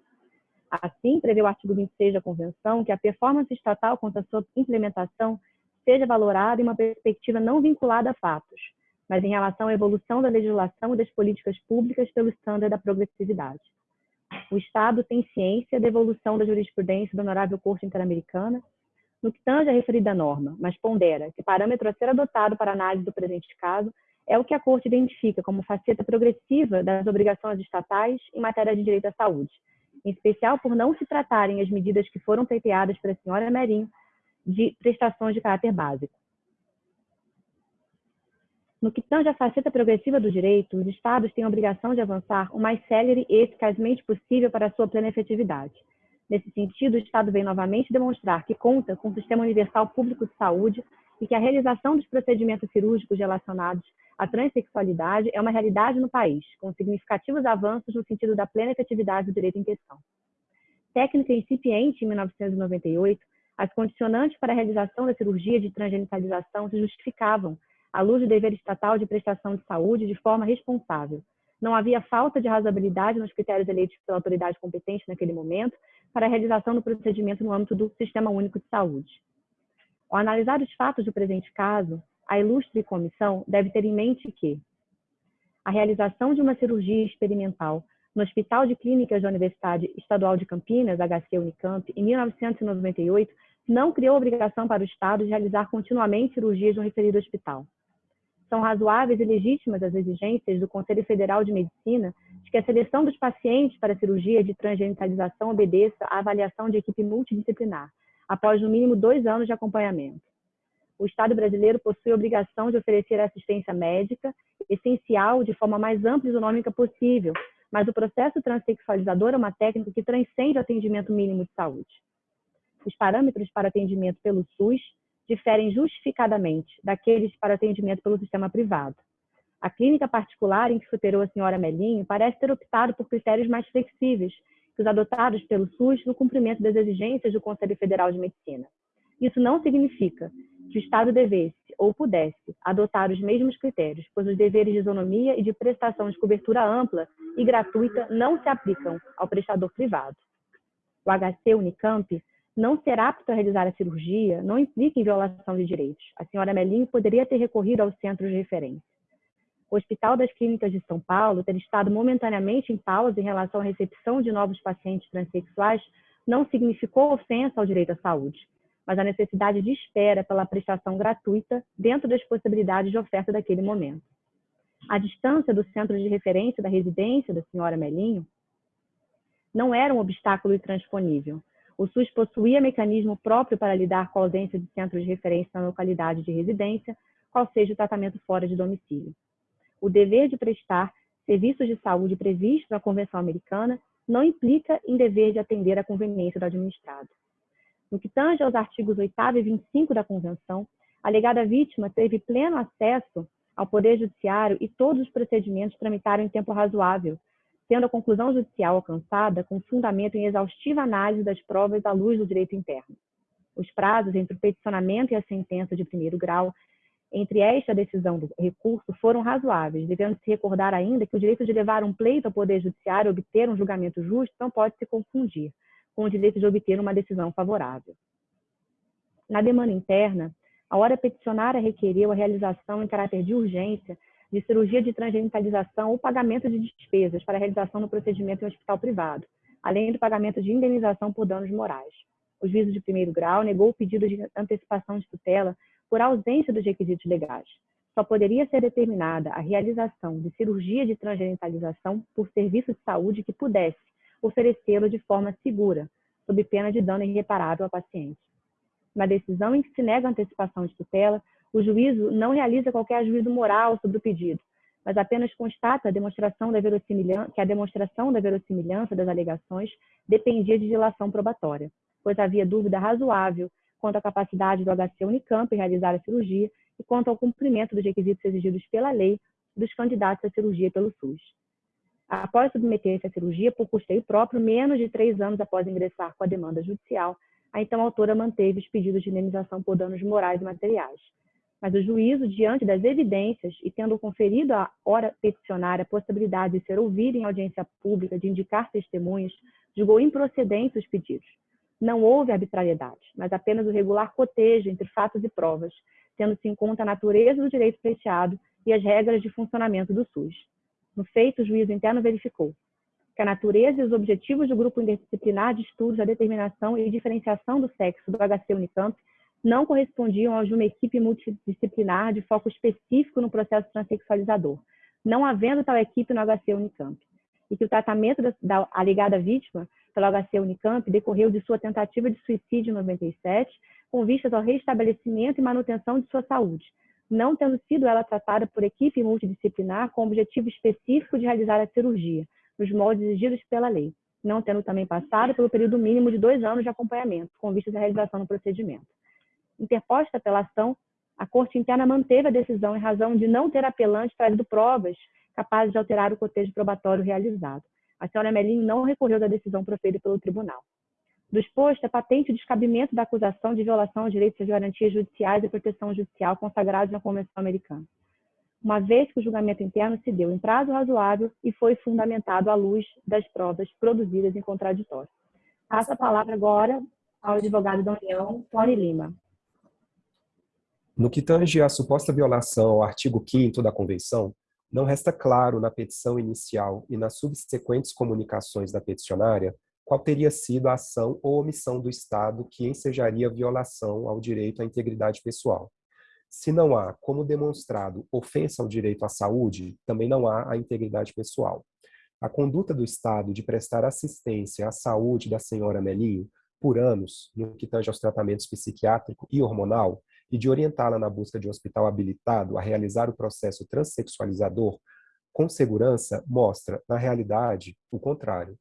Assim, prevê o artigo 26 da Convenção que a performance estatal quanto à sua implementação seja valorada em uma perspectiva não vinculada a fatos, mas em relação à evolução da legislação e das políticas públicas pelo estándar da progressividade. O Estado tem ciência da evolução da jurisprudência da Honorável Corte Interamericana no que tange a referida norma, mas pondera que parâmetro a ser adotado para análise do presente caso é o que a Corte identifica como faceta progressiva das obrigações estatais em matéria de direito à saúde, em especial por não se tratarem as medidas que foram pleiteadas pela senhora Merim de prestações de caráter básico. No que tange à faceta progressiva do direito, os Estados têm a obrigação de avançar o mais célere e eficazmente possível para a sua plena efetividade. Nesse sentido, o Estado vem novamente demonstrar que conta com um sistema universal público de saúde e que a realização dos procedimentos cirúrgicos relacionados a transexualidade é uma realidade no país, com significativos avanços no sentido da plena efetividade do direito em questão. Técnica incipiente em 1998, as condicionantes para a realização da cirurgia de transgenitalização se justificavam à luz do dever estatal de prestação de saúde de forma responsável. Não havia falta de razoabilidade nos critérios eleitos pela autoridade competente naquele momento para a realização do procedimento no âmbito do Sistema Único de Saúde. Ao analisar os fatos do presente caso, a ilustre comissão deve ter em mente que a realização de uma cirurgia experimental no Hospital de Clínicas da Universidade Estadual de Campinas, HC Unicamp, em 1998, não criou obrigação para o Estado de realizar continuamente cirurgias no referido hospital. São razoáveis e legítimas as exigências do Conselho Federal de Medicina de que a seleção dos pacientes para cirurgia de transgenitalização obedeça à avaliação de equipe multidisciplinar, após no mínimo dois anos de acompanhamento o Estado brasileiro possui a obrigação de oferecer assistência médica essencial de forma mais ampla e isonômica possível, mas o processo transexualizador é uma técnica que transcende o atendimento mínimo de saúde. Os parâmetros para atendimento pelo SUS diferem justificadamente daqueles para atendimento pelo sistema privado. A clínica particular em que se operou a senhora Melinho parece ter optado por critérios mais flexíveis adotados pelo SUS no cumprimento das exigências do Conselho Federal de Medicina. Isso não significa que o Estado devesse ou pudesse adotar os mesmos critérios, pois os deveres de isonomia e de prestação de cobertura ampla e gratuita não se aplicam ao prestador privado. O HC Unicamp não ser apto a realizar a cirurgia não implica em violação de direitos. A senhora Melinho poderia ter recorrido ao centro de referência. O Hospital das Clínicas de São Paulo ter estado momentaneamente em pausa em relação à recepção de novos pacientes transexuais não significou ofensa ao direito à saúde mas a necessidade de espera pela prestação gratuita dentro das possibilidades de oferta daquele momento. A distância do centro de referência da residência da senhora Melinho não era um obstáculo intransponível. O SUS possuía mecanismo próprio para lidar com a ausência de centro de referência na localidade de residência, qual seja o tratamento fora de domicílio. O dever de prestar serviços de saúde previsto na Convenção Americana não implica em dever de atender à conveniência do administrado. No que tange aos artigos 8 e 25 da Convenção, a alegada vítima teve pleno acesso ao Poder Judiciário e todos os procedimentos tramitaram em tempo razoável, tendo a conclusão judicial alcançada com fundamento em exaustiva análise das provas à luz do direito interno. Os prazos entre o peticionamento e a sentença de primeiro grau, entre esta decisão do recurso, foram razoáveis, devendo-se recordar ainda que o direito de levar um pleito ao Poder Judiciário e obter um julgamento justo não pode se confundir com o direito de obter uma decisão favorável. Na demanda interna, a hora peticionária requeriu a realização em caráter de urgência de cirurgia de transgenitalização ou pagamento de despesas para a realização do procedimento em um hospital privado, além do pagamento de indenização por danos morais. O juízo de primeiro grau negou o pedido de antecipação de tutela por ausência dos requisitos legais. Só poderia ser determinada a realização de cirurgia de transgenitalização por serviço de saúde que pudesse oferecê-lo de forma segura, sob pena de dano irreparável ao paciente. Na decisão em que se nega a antecipação de tutela, o juízo não realiza qualquer juízo moral sobre o pedido, mas apenas constata a demonstração da que a demonstração da verossimilhança das alegações dependia de dilação probatória, pois havia dúvida razoável quanto à capacidade do HC Unicamp em realizar a cirurgia e quanto ao cumprimento dos requisitos exigidos pela lei dos candidatos à cirurgia pelo SUS. Após submeter-se à cirurgia por custeio próprio, menos de três anos após ingressar com a demanda judicial, a então autora manteve os pedidos de indenização por danos morais e materiais, mas o juízo, diante das evidências e tendo conferido à hora peticionária a possibilidade de ser ouvida em audiência pública, de indicar testemunhas, julgou improcedentes os pedidos. Não houve arbitrariedade, mas apenas o regular cotejo entre fatos e provas, tendo-se em conta a natureza do direito pleiteado e as regras de funcionamento do SUS. No feito, o juízo interno verificou que a natureza e os objetivos do grupo interdisciplinar de estudos da determinação e diferenciação do sexo do HC Unicamp não correspondiam aos de uma equipe multidisciplinar de foco específico no processo transexualizador, não havendo tal equipe no HC Unicamp, e que o tratamento da, da alegada vítima pelo HC Unicamp decorreu de sua tentativa de suicídio em 97, com vistas ao restabelecimento e manutenção de sua saúde, não tendo sido ela tratada por equipe multidisciplinar com o objetivo específico de realizar a cirurgia, nos moldes exigidos pela lei, não tendo também passado pelo período mínimo de dois anos de acompanhamento, com vistas à realização do procedimento. Interposta pela ação, a Corte Interna manteve a decisão em razão de não ter apelante trazido provas capazes de alterar o cotejo probatório realizado. A senhora Melinho não recorreu da decisão proferida pelo tribunal. Do exposto, é patente o descabimento da acusação de violação aos direitos e garantias judiciais e proteção judicial consagrados na Convenção Americana, uma vez que o julgamento interno se deu em prazo razoável e foi fundamentado à luz das provas produzidas em contraditório. Passo a palavra agora ao advogado da União, Tony Lima. No que tange à suposta violação ao artigo 5 da Convenção, não resta claro na petição inicial e nas subsequentes comunicações da peticionária qual teria sido a ação ou omissão do Estado que ensejaria violação ao direito à integridade pessoal. Se não há, como demonstrado, ofensa ao direito à saúde, também não há a integridade pessoal. A conduta do Estado de prestar assistência à saúde da senhora Melinho por anos, no que tange aos tratamentos psiquiátrico e hormonal, e de orientá-la na busca de um hospital habilitado a realizar o processo transexualizador com segurança mostra, na realidade, o contrário.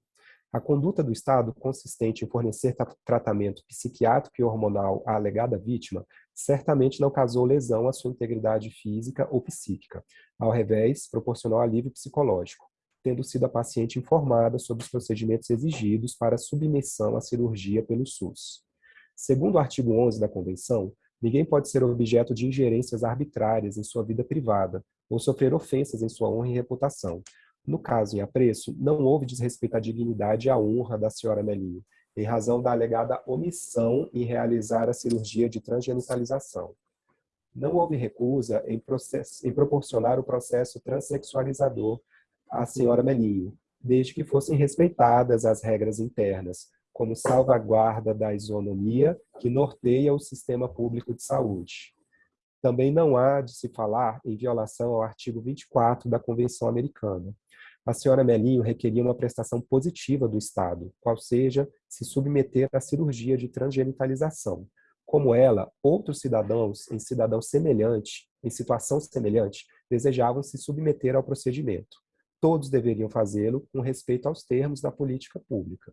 A conduta do Estado consistente em fornecer tratamento psiquiátrico e hormonal à alegada vítima certamente não causou lesão à sua integridade física ou psíquica. Ao revés, proporcionou alívio psicológico, tendo sido a paciente informada sobre os procedimentos exigidos para submissão à cirurgia pelo SUS. Segundo o artigo 11 da Convenção, Ninguém pode ser objeto de ingerências arbitrárias em sua vida privada ou sofrer ofensas em sua honra e reputação. No caso em apreço, não houve desrespeito à dignidade e à honra da senhora Melinho, em razão da alegada omissão em realizar a cirurgia de transgenitalização. Não houve recusa em, em proporcionar o processo transexualizador à senhora Melinho, desde que fossem respeitadas as regras internas, como salvaguarda da isonomia que norteia o sistema público de saúde. Também não há de se falar em violação ao artigo 24 da Convenção Americana. A senhora Melinho requeria uma prestação positiva do Estado, qual seja se submeter à cirurgia de transgenitalização, Como ela, outros cidadãos em cidadão semelhante, em situação semelhante, desejavam se submeter ao procedimento. Todos deveriam fazê-lo com respeito aos termos da política pública.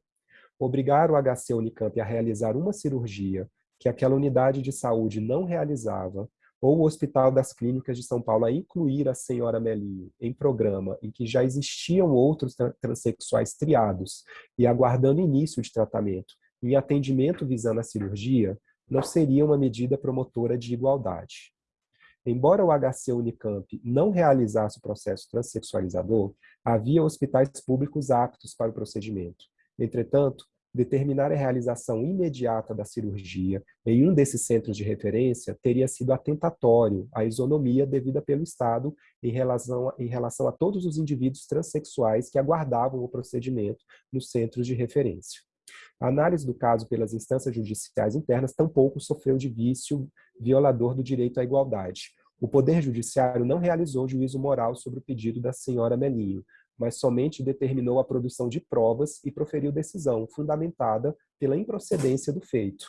Obrigar o HC Unicamp a realizar uma cirurgia que aquela unidade de saúde não realizava, ou o Hospital das Clínicas de São Paulo a incluir a senhora Melinho em programa em que já existiam outros transexuais triados e aguardando início de tratamento em atendimento visando a cirurgia, não seria uma medida promotora de igualdade. Embora o HC Unicamp não realizasse o processo transexualizador, havia hospitais públicos aptos para o procedimento. Entretanto, determinar a realização imediata da cirurgia em um desses centros de referência teria sido atentatório à isonomia devida pelo Estado em relação, em relação a todos os indivíduos transexuais que aguardavam o procedimento nos centros de referência. A análise do caso pelas instâncias judiciais internas tampouco sofreu de vício violador do direito à igualdade. O Poder Judiciário não realizou juízo moral sobre o pedido da senhora Melinho, mas somente determinou a produção de provas e proferiu decisão, fundamentada pela improcedência do feito.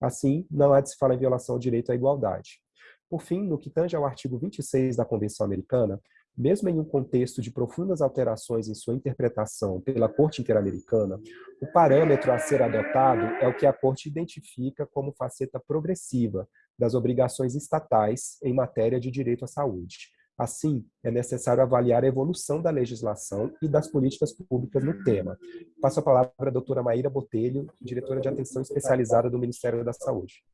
Assim, não há de se falar em violação ao direito à igualdade. Por fim, no que tange ao artigo 26 da Convenção Americana, mesmo em um contexto de profundas alterações em sua interpretação pela Corte Interamericana, o parâmetro a ser adotado é o que a Corte identifica como faceta progressiva das obrigações estatais em matéria de direito à saúde. Assim, é necessário avaliar a evolução da legislação e das políticas públicas no tema. Passo a palavra à doutora Maíra Botelho, diretora de atenção especializada do Ministério da Saúde.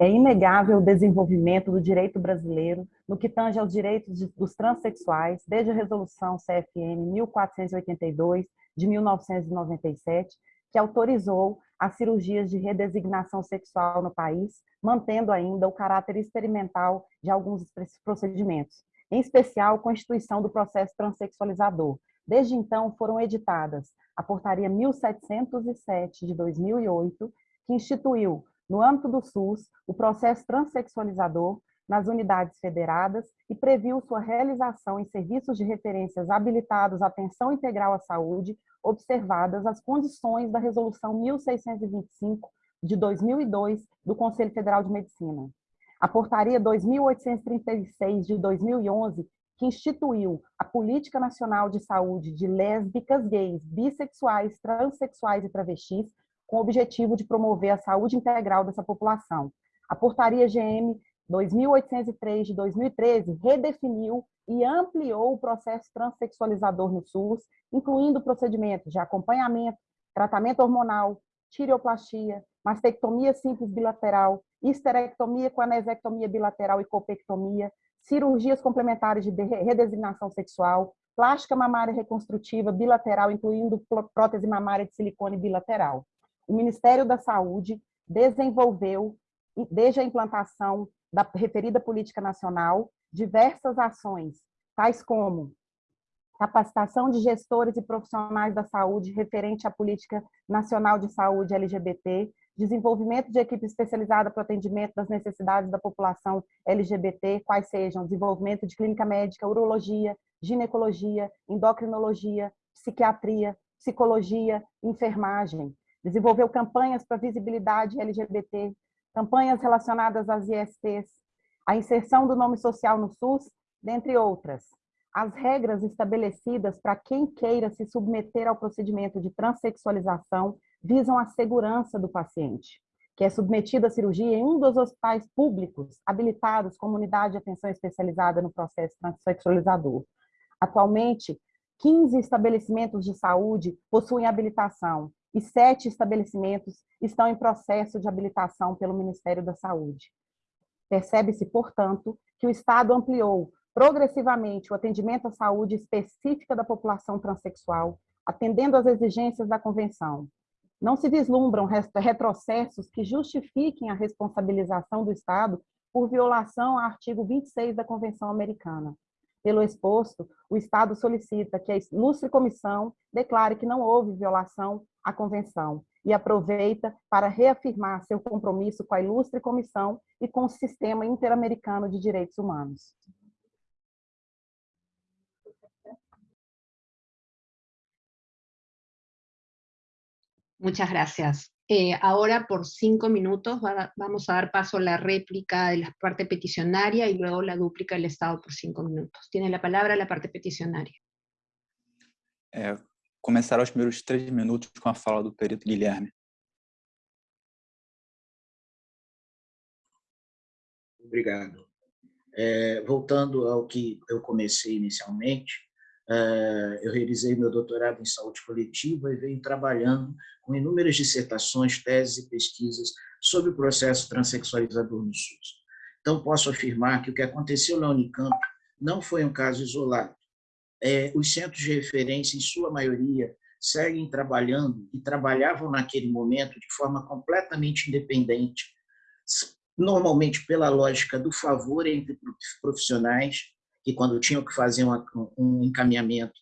É inegável o desenvolvimento do direito brasileiro no que tange aos direitos dos transexuais, desde a Resolução CFN 1482, de 1997, que autorizou as cirurgias de redesignação sexual no país, mantendo ainda o caráter experimental de alguns procedimentos, em especial a constituição do processo transexualizador. Desde então, foram editadas a Portaria 1707 de 2008, que instituiu, no âmbito do SUS, o processo transexualizador nas unidades federadas e previu sua realização em serviços de referências habilitados à atenção integral à saúde, observadas as condições da Resolução 1625 de 2002 do Conselho Federal de Medicina. A Portaria 2836 de 2011, que instituiu a Política Nacional de Saúde de lésbicas, gays, bissexuais, transexuais e travestis, com o objetivo de promover a saúde integral dessa população. A Portaria GM 2803 de 2013 redefiniu e ampliou o processo transexualizador no SUS, incluindo procedimentos de acompanhamento, tratamento hormonal, tireoplastia, mastectomia simples bilateral, histerectomia com anesectomia bilateral e copectomia, cirurgias complementares de redesignação sexual, plástica mamária reconstrutiva bilateral, incluindo prótese mamária de silicone bilateral. O Ministério da Saúde desenvolveu, desde a implantação da referida política nacional diversas ações, tais como capacitação de gestores e profissionais da saúde referente à política nacional de saúde LGBT, desenvolvimento de equipe especializada para o atendimento das necessidades da população LGBT, quais sejam desenvolvimento de clínica médica, urologia, ginecologia, endocrinologia, psiquiatria, psicologia, enfermagem. Desenvolveu campanhas para visibilidade LGBT, campanhas relacionadas às ISTs, a inserção do nome social no SUS, dentre outras. As regras estabelecidas para quem queira se submeter ao procedimento de transexualização visam a segurança do paciente, que é submetido à cirurgia em um dos hospitais públicos habilitados como unidade de atenção especializada no processo transexualizador. Atualmente, 15 estabelecimentos de saúde possuem habilitação e sete estabelecimentos estão em processo de habilitação pelo Ministério da Saúde. Percebe-se, portanto, que o Estado ampliou progressivamente o atendimento à saúde específica da população transexual, atendendo às exigências da Convenção. Não se vislumbram retrocessos que justifiquem a responsabilização do Estado por violação ao artigo 26 da Convenção Americana. Pelo exposto, o Estado solicita que a ilustre comissão declare que não houve violação à Convenção e aproveita para reafirmar seu compromisso com a ilustre comissão e com o sistema interamericano de direitos humanos. Muchas gracias. Eh, ahora por cinco minutos vamos a dar paso a la réplica de la parte peticionaria y luego la dúplica del Estado por cinco minutos. Tiene la palabra la parte peticionaria. É, começar os primeiros três minutos com a fala do perito Guilherme. Obrigado. É, voltando ao que eu comecei inicialmente, eu realizei meu doutorado em saúde coletiva e venho trabalhando com inúmeras dissertações, teses e pesquisas sobre o processo transexualizador no SUS. Então, posso afirmar que o que aconteceu na Unicamp não foi um caso isolado. É, os centros de referência, em sua maioria, seguem trabalhando e trabalhavam naquele momento de forma completamente independente, normalmente pela lógica do favor entre profissionais, que quando tinham que fazer um encaminhamento,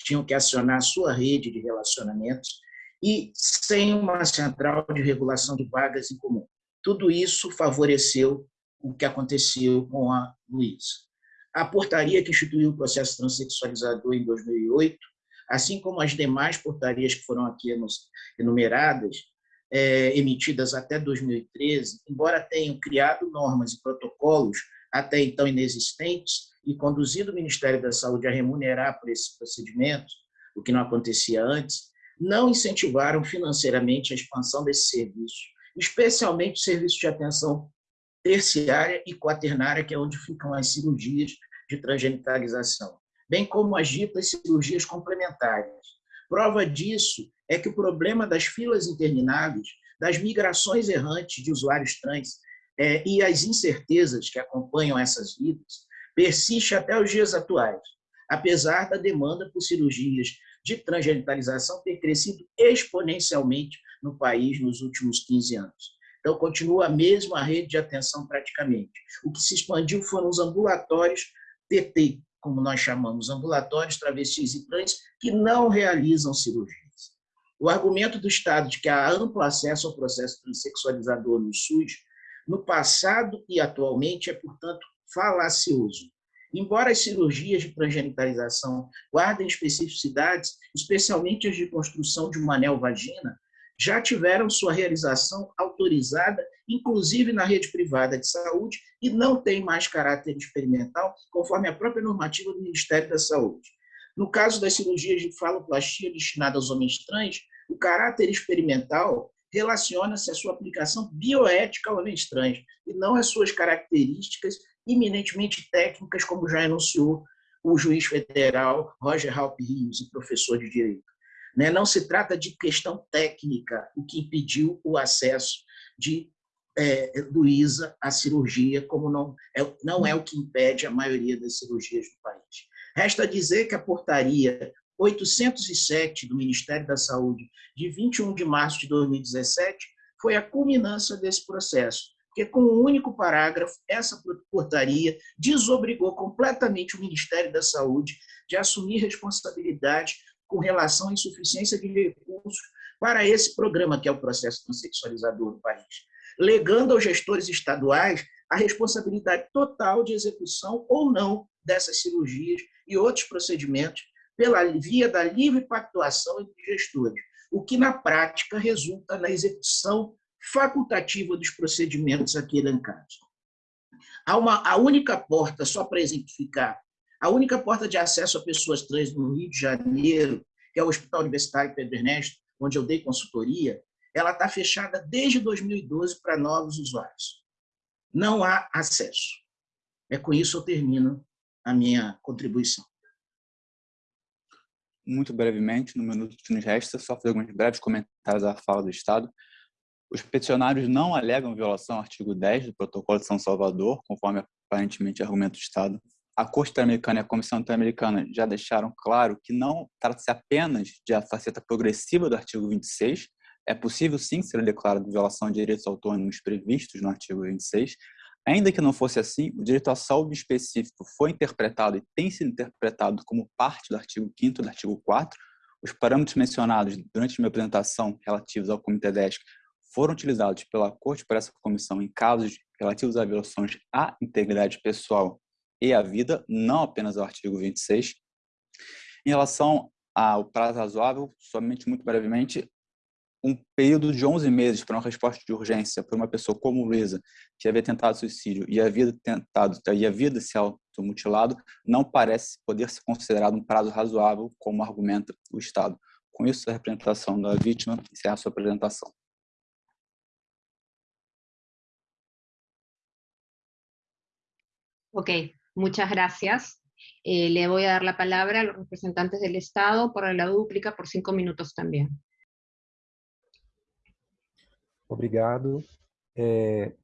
tinham que acionar a sua rede de relacionamentos, e sem uma central de regulação de vagas em comum. Tudo isso favoreceu o que aconteceu com a Luísa. A portaria que instituiu o processo transexualizador em 2008, assim como as demais portarias que foram aqui enumeradas, é, emitidas até 2013, embora tenham criado normas e protocolos até então inexistentes e conduzido o Ministério da Saúde a remunerar por esses procedimentos, o que não acontecia antes, não incentivaram financeiramente a expansão desse serviço, especialmente o serviço de atenção terciária e quaternária, que é onde ficam as cirurgias de transgenitalização, bem como as ditas cirurgias complementares. Prova disso é que o problema das filas intermináveis, das migrações errantes de usuários trans é, e as incertezas que acompanham essas vidas persiste até os dias atuais, apesar da demanda por cirurgias de transgenitalização ter crescido exponencialmente no país nos últimos 15 anos. Então, continua a mesma rede de atenção praticamente. O que se expandiu foram os ambulatórios TT, como nós chamamos, ambulatórios travestis e trans, que não realizam cirurgias. O argumento do Estado de que há amplo acesso ao processo transexualizador no SUS, no passado e atualmente, é, portanto, falacioso. Embora as cirurgias de transgenitalização guardem especificidades, especialmente as de construção de uma anel vagina, já tiveram sua realização autorizada, inclusive na rede privada de saúde, e não tem mais caráter experimental, conforme a própria normativa do Ministério da Saúde. No caso das cirurgias de faloplastia destinadas aos homens trans, o caráter experimental relaciona-se à sua aplicação bioética ao homens trans, e não às suas características eminentemente técnicas, como já enunciou o juiz federal Roger Halp Rios, professor de Direito. Né, não se trata de questão técnica, o que impediu o acesso de é, Luísa à cirurgia, como não é, não é o que impede a maioria das cirurgias do país. Resta dizer que a portaria 807 do Ministério da Saúde, de 21 de março de 2017, foi a culminância desse processo, porque com um único parágrafo, essa portaria desobrigou completamente o Ministério da Saúde de assumir responsabilidade com relação à insuficiência de recursos para esse programa, que é o processo transexualizador do país, legando aos gestores estaduais a responsabilidade total de execução ou não dessas cirurgias e outros procedimentos pela via da livre pactuação entre gestores, o que na prática resulta na execução facultativa dos procedimentos aqui elencados. Há uma, a única porta, só para exemplificar, a única porta de acesso a pessoas trans no Rio de Janeiro, que é o Hospital Universitário Pedro Ernesto, onde eu dei consultoria, ela está fechada desde 2012 para novos usuários. Não há acesso. É com isso eu termino a minha contribuição. Muito brevemente, no minuto que nos resta, só fazer alguns breves comentários à fala do Estado. Os peticionários não alegam violação ao artigo 10 do Protocolo de São Salvador, conforme aparentemente argumento do Estado. A Corte Interamericana e a Comissão Interamericana já deixaram claro que não trata-se apenas de a faceta progressiva do artigo 26, é possível sim ser declarado violação de direitos autônomos previstos no artigo 26, ainda que não fosse assim, o direito à saúde específico foi interpretado e tem sido interpretado como parte do artigo 5 do artigo 4, os parâmetros mencionados durante minha apresentação relativos ao Comitê DESC foram utilizados pela Corte por essa comissão em casos relativos a violações à integridade pessoal e à vida, não apenas ao artigo 26. Em relação ao prazo razoável, somente muito brevemente, um período de 11 meses para uma resposta de urgência para uma pessoa como Luísa, que havia tentado suicídio e havia tentado e havia se automutilado, não parece poder ser considerado um prazo razoável, como argumenta o Estado. Com isso, a representação da vítima encerra a sua apresentação. Ok, muchas gracias. Eh, le voy a dar la palabra a los representantes del Estado por la dúplica por cinco minutos también. Obrigado. É,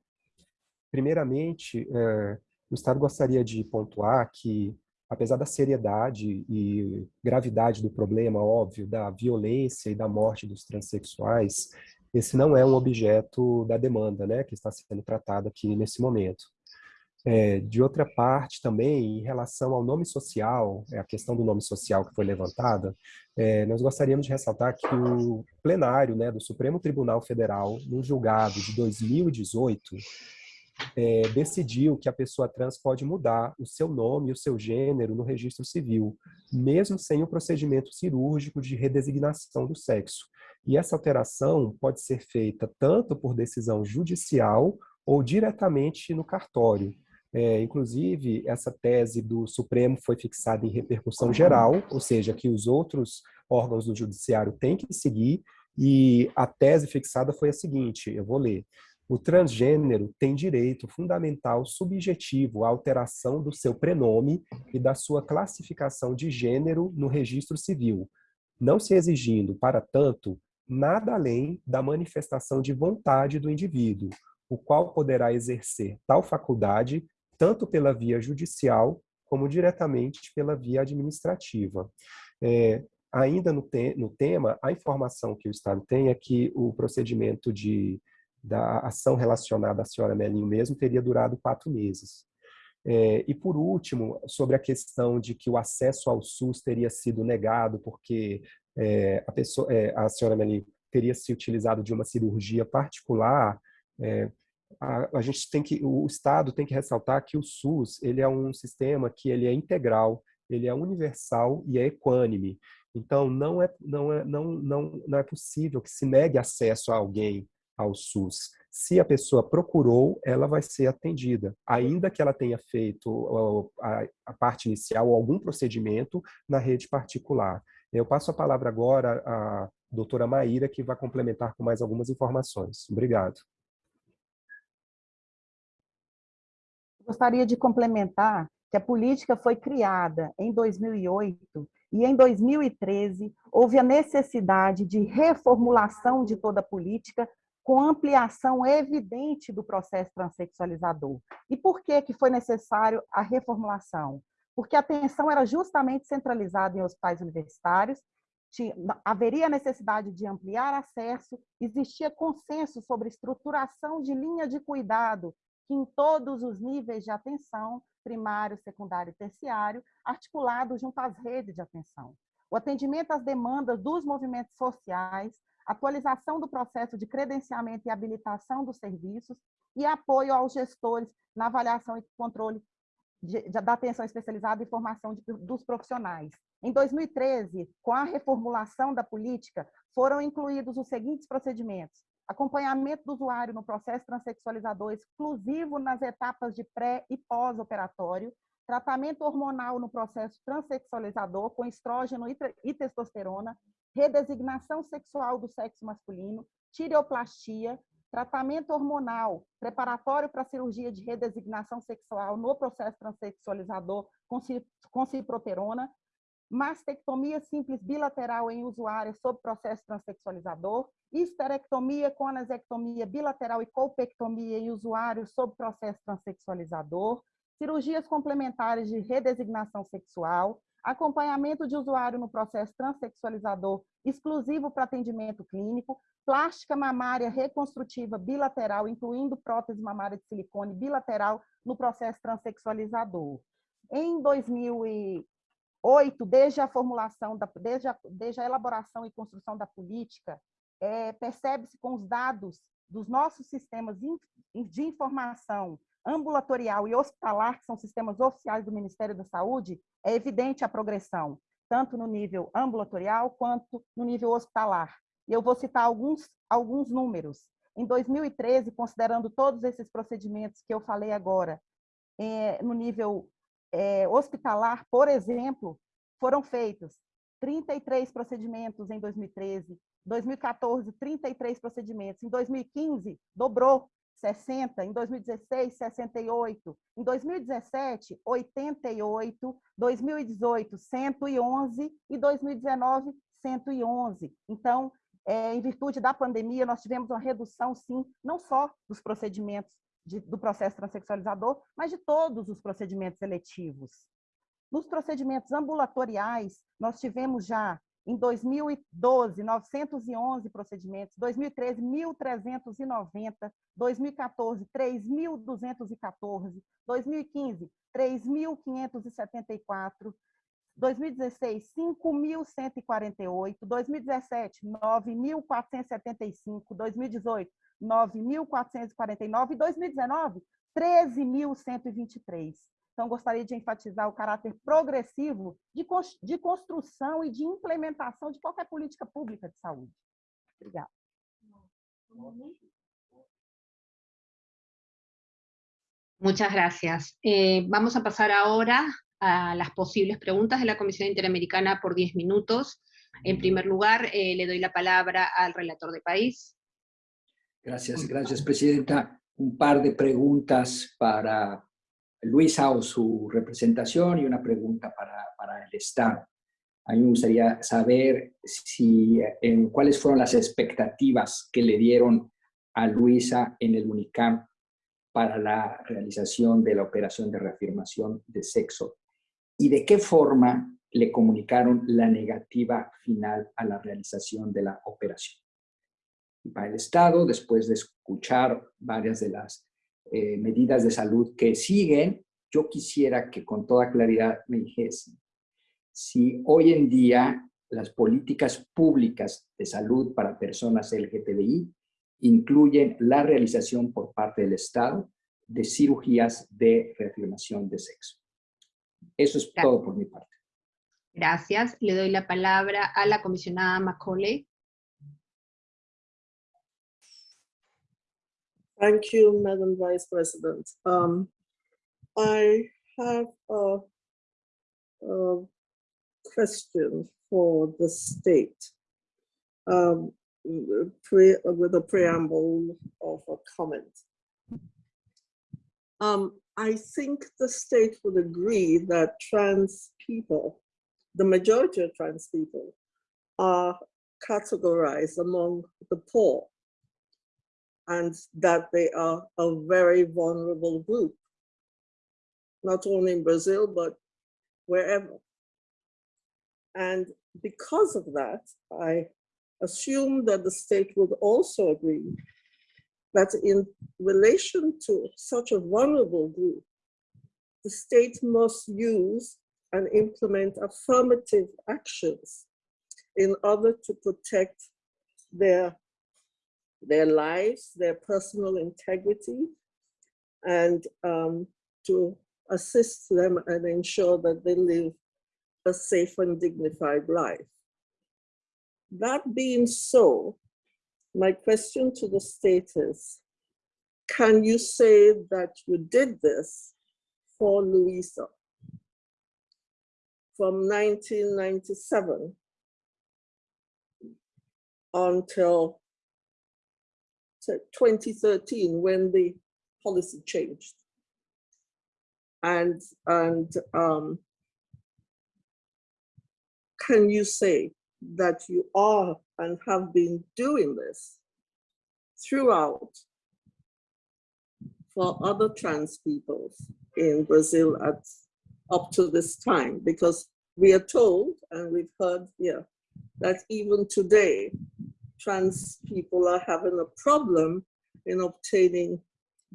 primeiramente, é, o Estado gostaria de pontuar que, apesar da seriedade e gravidade do problema, óbvio, da violência e da morte dos transexuais, esse não é um objeto da demanda né, que está sendo tratada aqui nesse momento. É, de outra parte, também, em relação ao nome social, é a questão do nome social que foi levantada, é, nós gostaríamos de ressaltar que o plenário né, do Supremo Tribunal Federal, no julgado de 2018, é, decidiu que a pessoa trans pode mudar o seu nome e o seu gênero no registro civil, mesmo sem o procedimento cirúrgico de redesignação do sexo. E essa alteração pode ser feita tanto por decisão judicial ou diretamente no cartório, é, inclusive, essa tese do Supremo foi fixada em repercussão geral, ou seja, que os outros órgãos do Judiciário têm que seguir, e a tese fixada foi a seguinte, eu vou ler. O transgênero tem direito fundamental subjetivo à alteração do seu prenome e da sua classificação de gênero no registro civil, não se exigindo, para tanto, nada além da manifestação de vontade do indivíduo, o qual poderá exercer tal faculdade tanto pela via judicial como diretamente pela via administrativa. É, ainda no, te no, tema, a informação que o Estado tem é que o procedimento de, da ação relacionada à senhora Melinho mesmo teria durado quatro meses. É, e por último, sobre a questão de que o acesso ao SUS teria sido negado porque é, a, pessoa, é, a senhora Melinho teria se utilizado de uma cirurgia particular, é, a, a, gente tem que, o Estado tem que ressaltar que o SUS ele é um sistema que ele é integral, ele é universal e é equânime. Então não é não é não não não é possível que se negue acesso a alguém ao SUS. Se a pessoa procurou, ela vai ser atendida, ainda que ela tenha feito a, a parte inicial ou algum procedimento na rede particular. Eu passo a palavra agora à doutora Maíra, que vai complementar com mais algumas informações. Obrigado. Gostaria de complementar que a política foi criada em 2008 e em 2013 houve a necessidade de reformulação de toda a política com ampliação evidente do processo transexualizador. E por que, que foi necessário a reformulação? Porque a atenção era justamente centralizada em hospitais universitários, tinha, haveria necessidade de ampliar acesso, existia consenso sobre estruturação de linha de cuidado que em todos os níveis de atenção, primário, secundário e terciário, articulado junto às redes de atenção. O atendimento às demandas dos movimentos sociais, atualização do processo de credenciamento e habilitação dos serviços e apoio aos gestores na avaliação e controle de, de, da atenção especializada e formação de, dos profissionais. Em 2013, com a reformulação da política, foram incluídos os seguintes procedimentos: acompanhamento do usuário no processo transexualizador exclusivo nas etapas de pré e pós-operatório, tratamento hormonal no processo transexualizador com estrógeno e testosterona, redesignação sexual do sexo masculino, tireoplastia, tratamento hormonal preparatório para cirurgia de redesignação sexual no processo transexualizador com ciproterona, mastectomia simples bilateral em usuários sob processo transexualizador, histerectomia com anasectomia bilateral e colpectomia em usuários sob processo transexualizador, cirurgias complementares de redesignação sexual, acompanhamento de usuário no processo transexualizador exclusivo para atendimento clínico, plástica mamária reconstrutiva bilateral, incluindo prótese mamária de silicone bilateral no processo transexualizador. Em 2000 Oito, desde a formulação, da, desde, a, desde a elaboração e construção da política, é, percebe-se com os dados dos nossos sistemas de informação ambulatorial e hospitalar, que são sistemas oficiais do Ministério da Saúde, é evidente a progressão, tanto no nível ambulatorial quanto no nível hospitalar. E eu vou citar alguns, alguns números. Em 2013, considerando todos esses procedimentos que eu falei agora, é, no nível é, hospitalar, por exemplo, foram feitos 33 procedimentos em 2013, 2014, 33 procedimentos, em 2015, dobrou, 60, em 2016, 68, em 2017, 88, 2018, 111 e 2019, 111. Então, é, em virtude da pandemia, nós tivemos uma redução, sim, não só dos procedimentos de, do processo transexualizador, mas de todos os procedimentos seletivos. Nos procedimentos ambulatoriais, nós tivemos já, em 2012, 911 procedimentos, 2013, 1.390, 2014, 3.214, 2015, 3.574, 2016, 5.148, 2017, 9.475, 2018, 9.449 e 2019, 13.123. Então, gostaria de enfatizar o caráter progressivo de, de construção e de implementação de qualquer política pública de saúde. Obrigada. Muchas gracias. Eh, vamos a pasar ahora a las posibles preguntas de la Comisión Interamericana por 10 minutos. En primer lugar, eh, le doy la palabra al relator de país. Gracias, gracias, Presidenta. Un par de preguntas para Luisa o su representación y una pregunta para, el Estado. A mí me gustaría saber si, en, cuáles fueron las expectativas que le dieron a Luisa en el UNICAM para la realización de la operación de reafirmación de sexo y de qué forma le comunicaron la negativa final a la realización de la operación. Para el Estado, después de escuchar varias de las eh, medidas de salud que siguen, yo quisiera que con toda claridad me dijesen si hoy en día las políticas públicas de salud para personas LGTBI incluyen la realización por parte del Estado de cirugías de reafirmación de sexo. Eso es todo por mi parte. Gracias. Le doy la palabra a la comisionada Macaulay. Thank you, Madam Vice President. Um, I have a, a, question for the state um, pre, with a preamble of a comment. Um, I think the state would agree that trans people, the majority of trans people, are categorized among the poor and that they are a very vulnerable group, not only in Brazil, but wherever. And because of that, I assume that the state would also agree that in relation to such a vulnerable group, the state must use and implement affirmative actions in order to protect their, their lives, their personal integrity, and um, to assist them and ensure that they live a safe and dignified life. That being so, my question to the state is, can you say that you did this for Louisa from 1997 until 2013 when the policy changed? And, and um, can you say that you are and have been doing this throughout for other trans peoples in Brazil at up to this time because we are told and we've heard here that even today trans people are having a problem in obtaining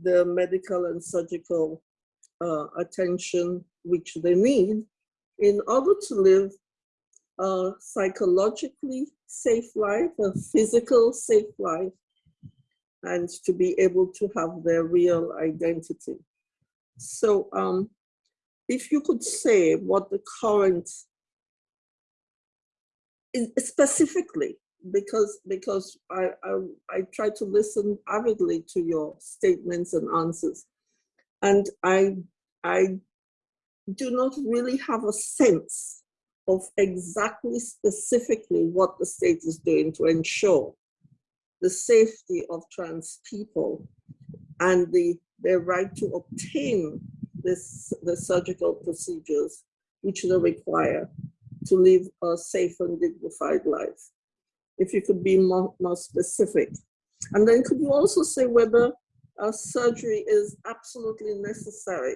the medical and surgical uh, attention which they need in order to live a psychologically safe life, a physical safe life, and to be able to have their real identity. So um, if you could say what the current, specifically because because I, I, I try to listen avidly to your statements and answers, and I I do not really have a sense of exactly specifically what the state is doing to ensure the safety of trans people and the their right to obtain this the surgical procedures which they require to live a safe and dignified life. If you could be more, more specific. And then could you also say whether a surgery is absolutely necessary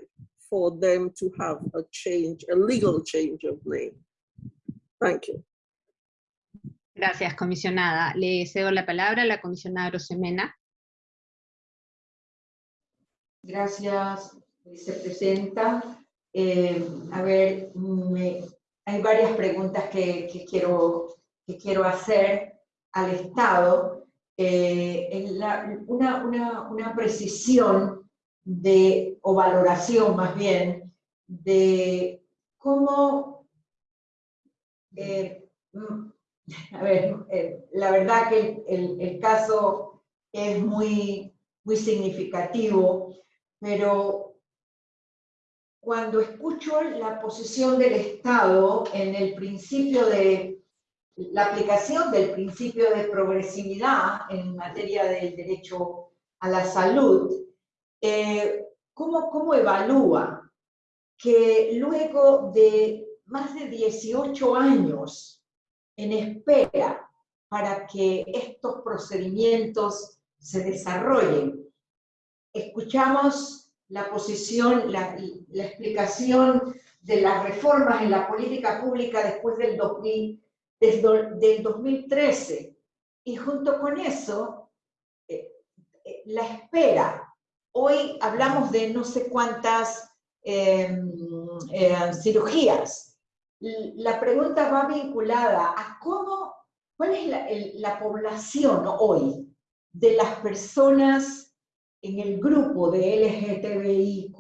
for them to have a change, a legal change of name? Thank you. Gracias, comisionada. Le cedo la palabra a la comisionada Rosemena. Gracias, vicepresidenta. Eh, a ver, me, hay varias preguntas que, que, quiero, que quiero hacer al Estado. Eh, una, una, precisión de, o valoración más bien, de cómo, eh, a ver, eh, la verdad que el, el, caso es muy, muy significativo, pero cuando escucho la posición del Estado en el principio de la aplicación del principio de progresividad en materia del derecho a la salud, eh, ¿cómo, ¿cómo evalúa que luego de más de 18 años en espera para que estos procedimientos se desarrollen, escuchamos la posición, la, la explicación de las reformas en la política pública después del, 2000, desde, del 2013, y junto con eso, eh, eh, la espera. Hoy hablamos de no sé cuántas eh, cirugías. La pregunta va vinculada a cómo, cuál es la, el, la población hoy de las personas en el grupo de LGTBIQ+,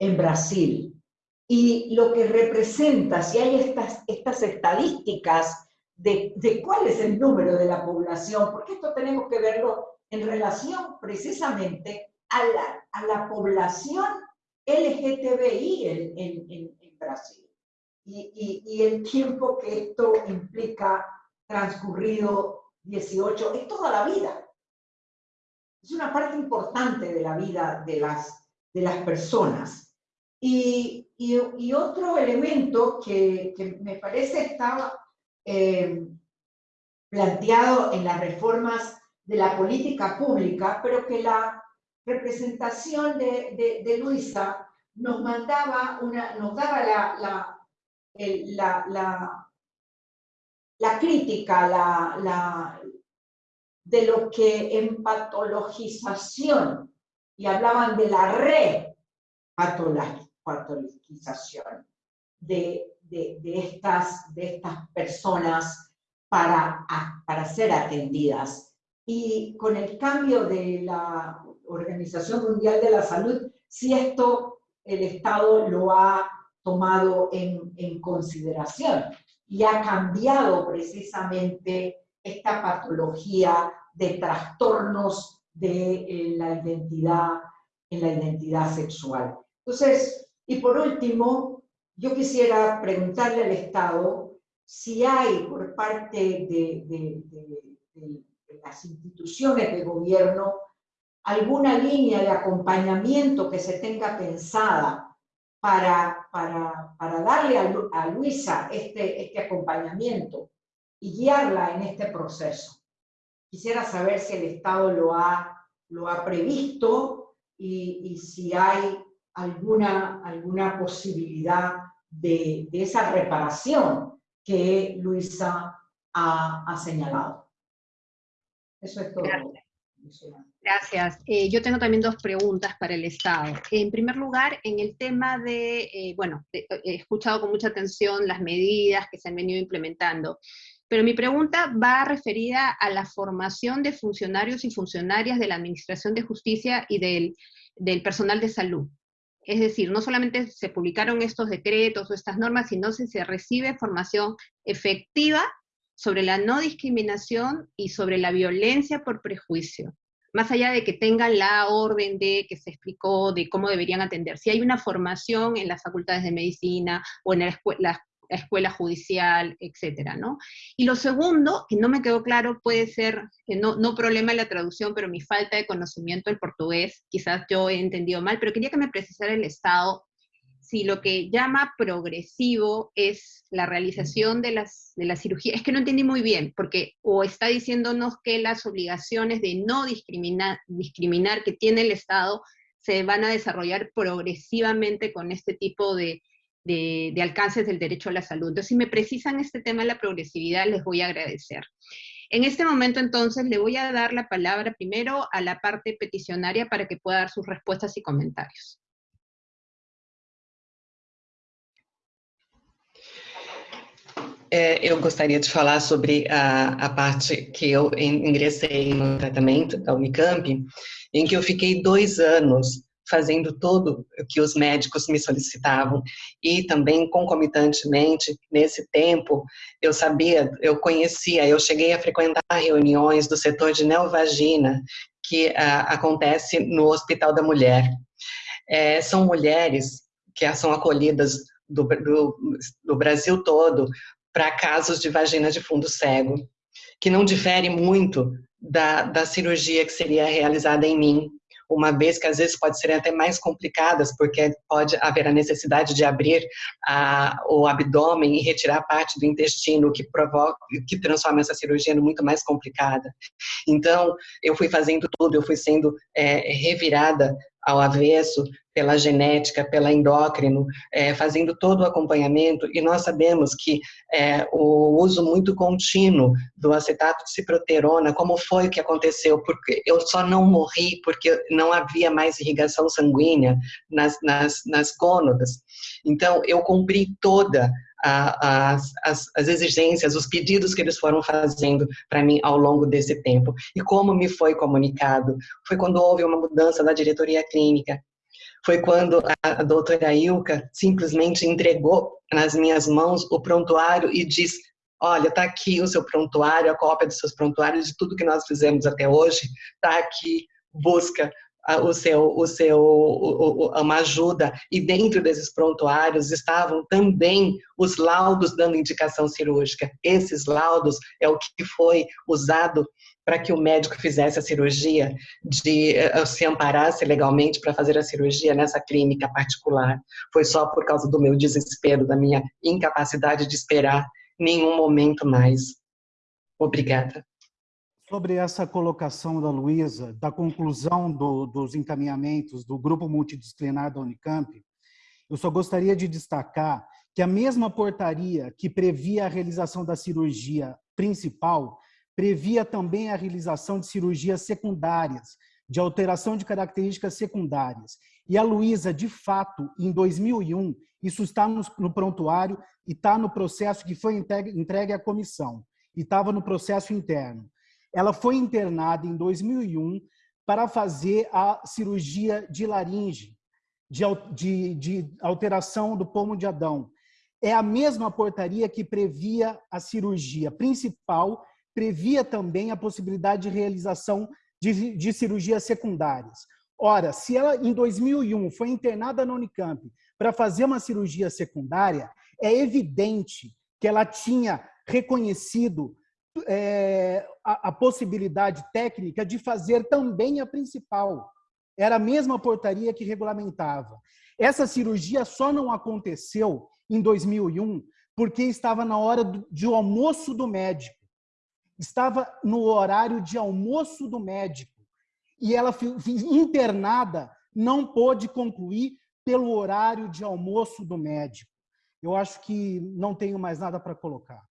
en Brasil, y lo que representa, si hay estas, estas estadísticas de, de cuál es el número de la población, porque esto tenemos que verlo en relación precisamente a la, a la población LGTBI en, en, en, en Brasil. Y, y, y, el tiempo que esto implica transcurrido 18, es toda la vida es una parte importante de la vida de las, de las personas. Y, y, otro elemento que, me parece estaba eh, planteado en las reformas de la política pública, pero que la representación de, Luisa nos mandaba una, nos daba la, la, la, la, crítica, la, de lo que en patologización, y hablaban de la repatologización de, de, de, estas, de estas personas para, para ser atendidas. Y con el cambio de la Organización Mundial de la Salud, si esto el Estado lo ha tomado en, en consideración y ha cambiado precisamente esta patología de trastornos de la identidad, en la identidad sexual. Entonces, y por último, yo quisiera preguntarle al Estado si hay por parte de, las instituciones de gobierno alguna línea de acompañamiento que se tenga pensada para, para, para darle a, Luisa este, este acompañamiento y guiarla en este proceso. Quisiera saber si el Estado lo ha, lo ha previsto y si hay alguna, alguna posibilidad de, de, esa reparación que Luisa ha, ha señalado. Eso es todo. Gracias. Gracias. Eh, yo tengo también dos preguntas para el Estado. En primer lugar, en el tema de, eh, bueno, he escuchado con mucha atención las medidas que se han venido implementando. Pero mi pregunta va referida a la formación de funcionarios y funcionarias de la Administración de Justicia y del, del personal de salud. Es decir, no solamente se publicaron estos decretos o estas normas, sino si se recibe formación efectiva sobre la no discriminación y sobre la violencia por prejuicio, más allá de que tengan la orden de que se explicó de cómo deberían atender. Si hay una formación en las facultades de medicina o en la escuela, escuela judicial, etcétera, ¿no? Y lo segundo, que no me quedó claro, puede ser, que no, no problema de la traducción, pero mi falta de conocimiento del portugués, quizás yo he entendido mal, pero quería que me precisara el Estado si lo que llama progresivo es la realización de las, de la cirugía, es que no entendí muy bien, porque o está diciéndonos que las obligaciones de no discriminar, discriminar que tiene el Estado se van a desarrollar progresivamente con este tipo de, de, alcances del derecho a la salud. Entonces, si me precisan este tema de la progresividad, les voy a agradecer. En este momento, entonces, le voy a dar la palabra primero a la parte peticionaria para que pueda dar sus respuestas y comentarios. É, eu gostaria de falar sobre a, a, parte que eu ingressei no tratamento da Unicamp, em que eu fiquei dois anos fazendo tudo o que os médicos me solicitavam e também concomitantemente nesse tempo eu sabia, eu conhecia, eu cheguei a frequentar reuniões do setor de neovagina que ah, acontece no Hospital da Mulher. É, são mulheres que são acolhidas do, do, do Brasil todo para casos de vagina de fundo cego, que não difere muito da, da cirurgia que seria realizada em mim, uma vez que às vezes pode ser até mais complicadas, porque pode haver a necessidade de abrir a, o abdômen e retirar parte do intestino, que provoca, que transforma essa cirurgia muito mais complicada. Então, eu fui fazendo tudo, eu fui sendo é, revirada ao avesso pela genética, pela endócrino, é, fazendo todo o acompanhamento, e nós sabemos que é, o uso muito contínuo do acetato de ciproterona, como foi que aconteceu? Porque eu só não morri porque não havia mais irrigação sanguínea nas, nas, nas gônadas. Então, eu cumpri toda as, as, as, exigências, os pedidos que eles foram fazendo para mim ao longo desse tempo. E como me foi comunicado? Foi quando houve uma mudança na diretoria clínica. Foi quando a, doutora Ilka simplesmente entregou nas minhas mãos o prontuário e disse olha, está aqui o seu prontuário, a cópia dos seus prontuários, de tudo que nós fizemos até hoje, está aqui, busca o seu, o seu, uma ajuda, e dentro desses prontuários estavam também os laudos dando indicação cirúrgica. Esses laudos é o que foi usado para que o médico fizesse a cirurgia, de uh, se amparasse legalmente para fazer a cirurgia nessa clínica particular. Foi só por causa do meu desespero, da minha incapacidade de esperar nenhum momento mais. Obrigada. Sobre essa colocação da Luísa, da conclusão do, dos encaminhamentos do grupo multidisciplinar da Unicamp, eu só gostaria de destacar que a mesma portaria que previa a realização da cirurgia principal, previa também a realização de cirurgias secundárias, de alteração de características secundárias. E a Luísa, de fato, em 2001, isso está no, no prontuário e está no processo que foi entregue, entregue à comissão, e estava no processo interno. Ela foi internada em 2001 para fazer a cirurgia de laringe, de, de, de alteração do pomo de Adão. É a mesma portaria que previa a cirurgia principal, previa também a possibilidade de realização de, de cirurgias secundárias. Ora, se ela em 2001 foi internada na Unicamp para fazer uma cirurgia secundária, é evidente que ela tinha reconhecido é, a, a possibilidade técnica de fazer também a principal. Era a mesma portaria que regulamentava. Essa cirurgia só não aconteceu em 2001 porque estava na hora de almoço do médico. Estava no horário de almoço do médico. E ela, internada, não pôde concluir pelo horário de almoço do médico. Eu acho que não tenho mais nada para colocar.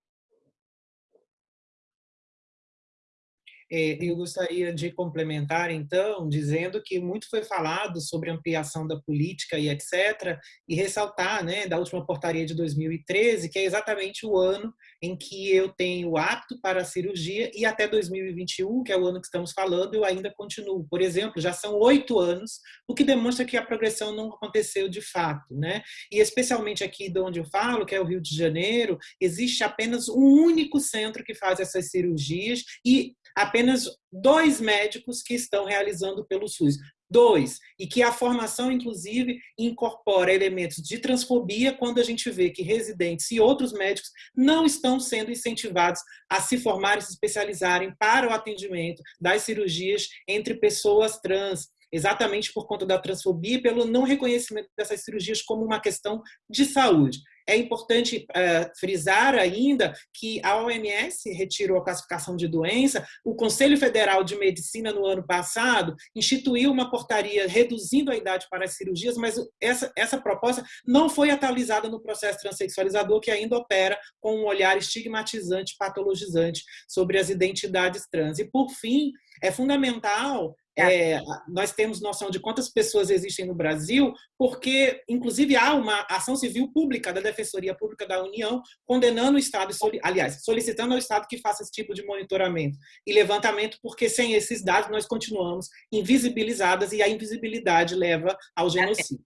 Eu gostaria de complementar, então, dizendo que muito foi falado sobre ampliação da política e etc., e ressaltar, né, da última portaria de 2013, que é exatamente o ano em que eu tenho apto para a cirurgia, e até 2021, que é o ano que estamos falando, eu ainda continuo. Por exemplo, já são oito anos, o que demonstra que a progressão não aconteceu de fato. Né? E especialmente aqui de onde eu falo, que é o Rio de Janeiro, existe apenas um único centro que faz essas cirurgias, e apenas dois médicos que estão realizando pelo SUS. Dois, e que a formação, inclusive, incorpora elementos de transfobia quando a gente vê que residentes e outros médicos não estão sendo incentivados a se formar e se especializarem para o atendimento das cirurgias entre pessoas trans, exatamente por conta da transfobia e pelo não reconhecimento dessas cirurgias como uma questão de saúde. É importante uh, frisar ainda que a OMS retirou a classificação de doença, o Conselho Federal de Medicina, no ano passado, instituiu uma portaria reduzindo a idade para as cirurgias, mas essa, essa proposta não foi atualizada no processo transexualizador, que ainda opera com um olhar estigmatizante, patologizante sobre as identidades trans. E, por fim, é fundamental é, nós temos noção de quantas pessoas existem no Brasil, porque, inclusive, há uma ação civil pública da Defensoria Pública da União condenando o Estado, aliás, solicitando ao Estado que faça esse tipo de monitoramento e levantamento, porque sem esses dados nós continuamos invisibilizadas e a invisibilidade leva ao genocídio.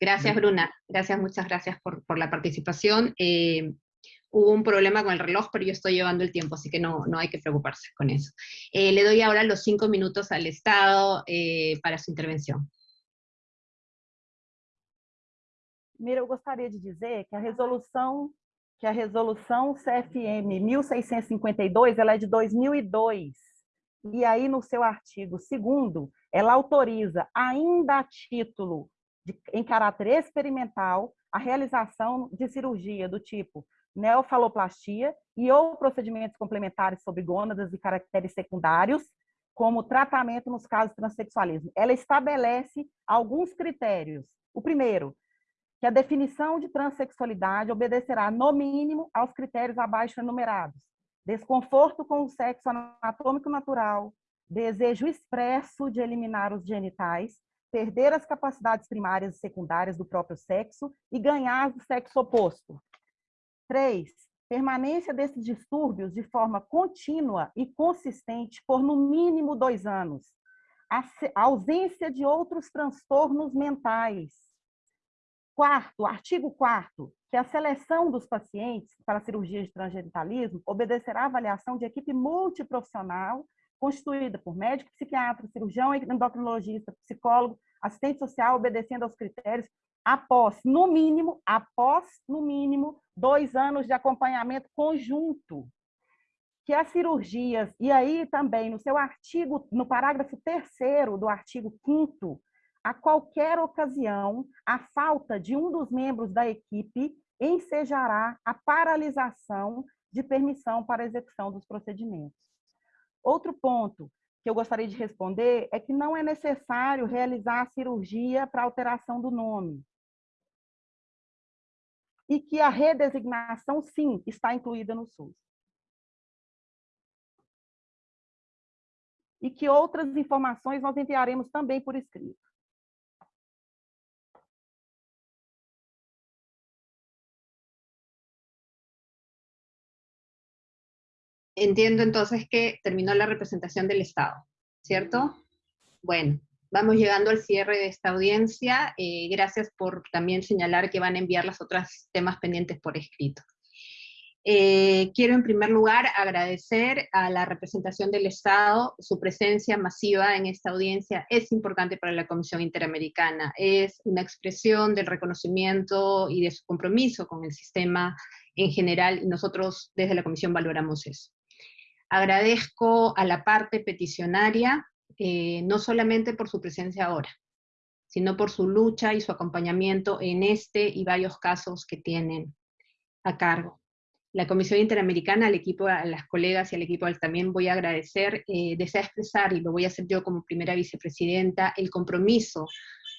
Gracias, Bruna. Gracias, muchas gracias por, por la participación. Eh, hubo un problema con el reloj, pero yo estoy llevando el tiempo, así que no, no hay que preocuparse con eso. Eh, le doy ahora los cinco minutos al Estado eh, para su intervenção. Mira, eu gostaria de dizer que a resolução que a resolução CFM 1652, ela é de 2002. E aí no seu artigo 2 ela autoriza ainda a título de, em caráter experimental a realização de cirurgia do tipo neofaloplastia e ou procedimentos complementares sobre gônadas e caracteres secundários, como tratamento nos casos de transexualismo. Ela estabelece alguns critérios. O primeiro, que a definição de transexualidade obedecerá, no mínimo, aos critérios abaixo enumerados. Desconforto com o sexo anatômico natural, desejo expresso de eliminar os genitais, perder as capacidades primárias e secundárias do próprio sexo e ganhar do sexo oposto. Três, permanência desses distúrbios de forma contínua e consistente por no mínimo dois anos. A ausência de outros transtornos mentais. Quarto, artigo 4 que a seleção dos pacientes para cirurgia de transgenitalismo obedecerá à avaliação de equipe multiprofissional constituída por médico, psiquiatra, cirurgião, endocrinologista, psicólogo, assistente social, obedecendo aos critérios após, no mínimo, após, no mínimo, dois anos de acompanhamento conjunto. Que as cirurgias, e aí também no seu artigo, no parágrafo terceiro do artigo 5 a qualquer ocasião, a falta de um dos membros da equipe ensejará a paralisação de permissão para execução dos procedimentos. Outro ponto que eu gostaria de responder é que não é necessário realizar a cirurgia para alteração do nome e que a redesignação, sim, está incluída no SUS. E que outras informações nós enviaremos também por escrito. Entiendo entonces que terminó la representación del Estado, ¿cierto? Bueno, Vamos llegando al cierre de esta audiencia. Eh, gracias por también señalar que van a enviar los otros temas pendientes por escrito. Eh, quiero en primer lugar agradecer a la representación del Estado, su presencia masiva en esta audiencia es importante para la Comisión Interamericana, es una expresión del reconocimiento y de su compromiso con el sistema en general, y nosotros desde la Comisión valoramos eso. Agradezco a la parte peticionaria eh, no solamente por su presencia ahora, sino por su lucha y su acompañamiento en este y varios casos que tienen a cargo. La Comisión Interamericana, al equipo, a las colegas y al equipo también voy a agradecer, eh, desea expresar, y lo voy a hacer yo como primera vicepresidenta, el compromiso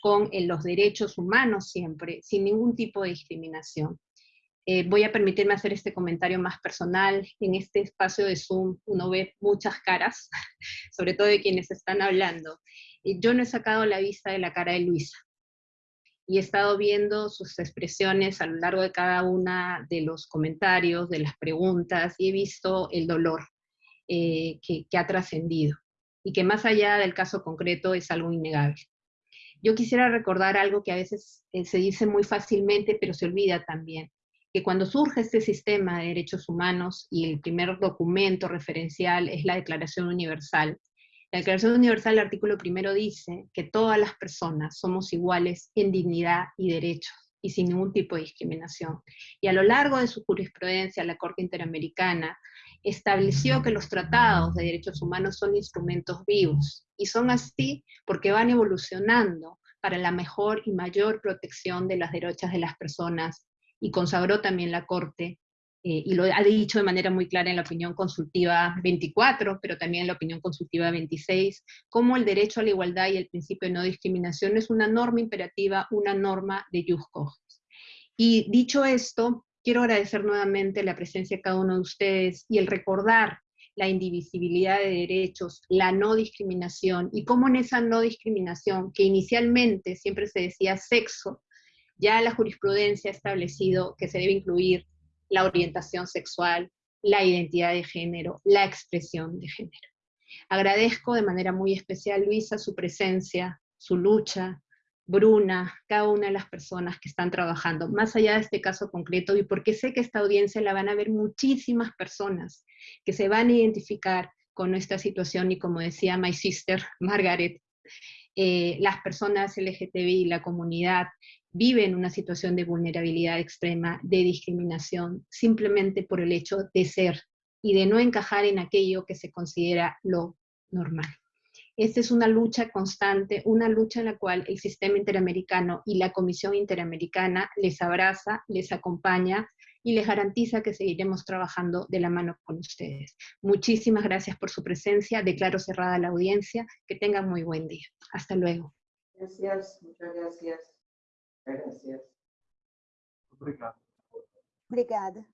con eh, los derechos humanos siempre, sin ningún tipo de discriminación. Eh, voy a permitirme hacer este comentario más personal. En este espacio de Zoom uno ve muchas caras, sobre todo de quienes están hablando. Yo no he sacado la vista de la cara de Luisa. Y he estado viendo sus expresiones a lo largo de cada una de los comentarios, de las preguntas, y he visto el dolor eh, que, que ha trascendido. Y que más allá del caso concreto es algo innegable. Yo quisiera recordar algo que a veces eh, se dice muy fácilmente, pero se olvida también que cuando surge este sistema de derechos humanos y el primer documento referencial es la Declaración Universal, la Declaración Universal, el artículo primero dice que todas las personas somos iguales en dignidad y derechos y sin ningún tipo de discriminación. Y a lo largo de su jurisprudencia, la Corte Interamericana estableció que los tratados de derechos humanos son instrumentos vivos, y son así porque van evolucionando para la mejor y mayor protección de las derechos de las personas y consagró también la Corte, eh, y lo ha dicho de manera muy clara en la opinión consultiva 24, pero también en la opinión consultiva 26, como el derecho a la igualdad y el principio de no discriminación es una norma imperativa, una norma de jus Y dicho esto, quiero agradecer nuevamente la presencia de cada uno de ustedes y el recordar la indivisibilidad de derechos, la no discriminación, y cómo en esa no discriminación, que inicialmente siempre se decía sexo, ya la jurisprudencia ha establecido que se debe incluir la orientación sexual, la identidad de género, la expresión de género. Agradezco de manera muy especial, Luisa, su presencia, su lucha, Bruna, cada una de las personas que están trabajando, más allá de este caso concreto, y porque sé que esta audiencia la van a ver muchísimas personas que se van a identificar con esta situación, y como decía my sister Margaret, eh, las personas LGTBI, la comunidad, viven una situación de vulnerabilidad extrema, de discriminación, simplemente por el hecho de ser y de no encajar en aquello que se considera lo normal. Esta es una lucha constante, una lucha en la cual el sistema interamericano y la Comisión Interamericana les abraza, les acompaña y les garantiza que seguiremos trabajando de la mano con ustedes. Muchísimas gracias por su presencia, declaro cerrada la audiencia, que tengan muy buen día. Hasta luego. Gracias, muchas. Gracias. Obrigado. Obrigada.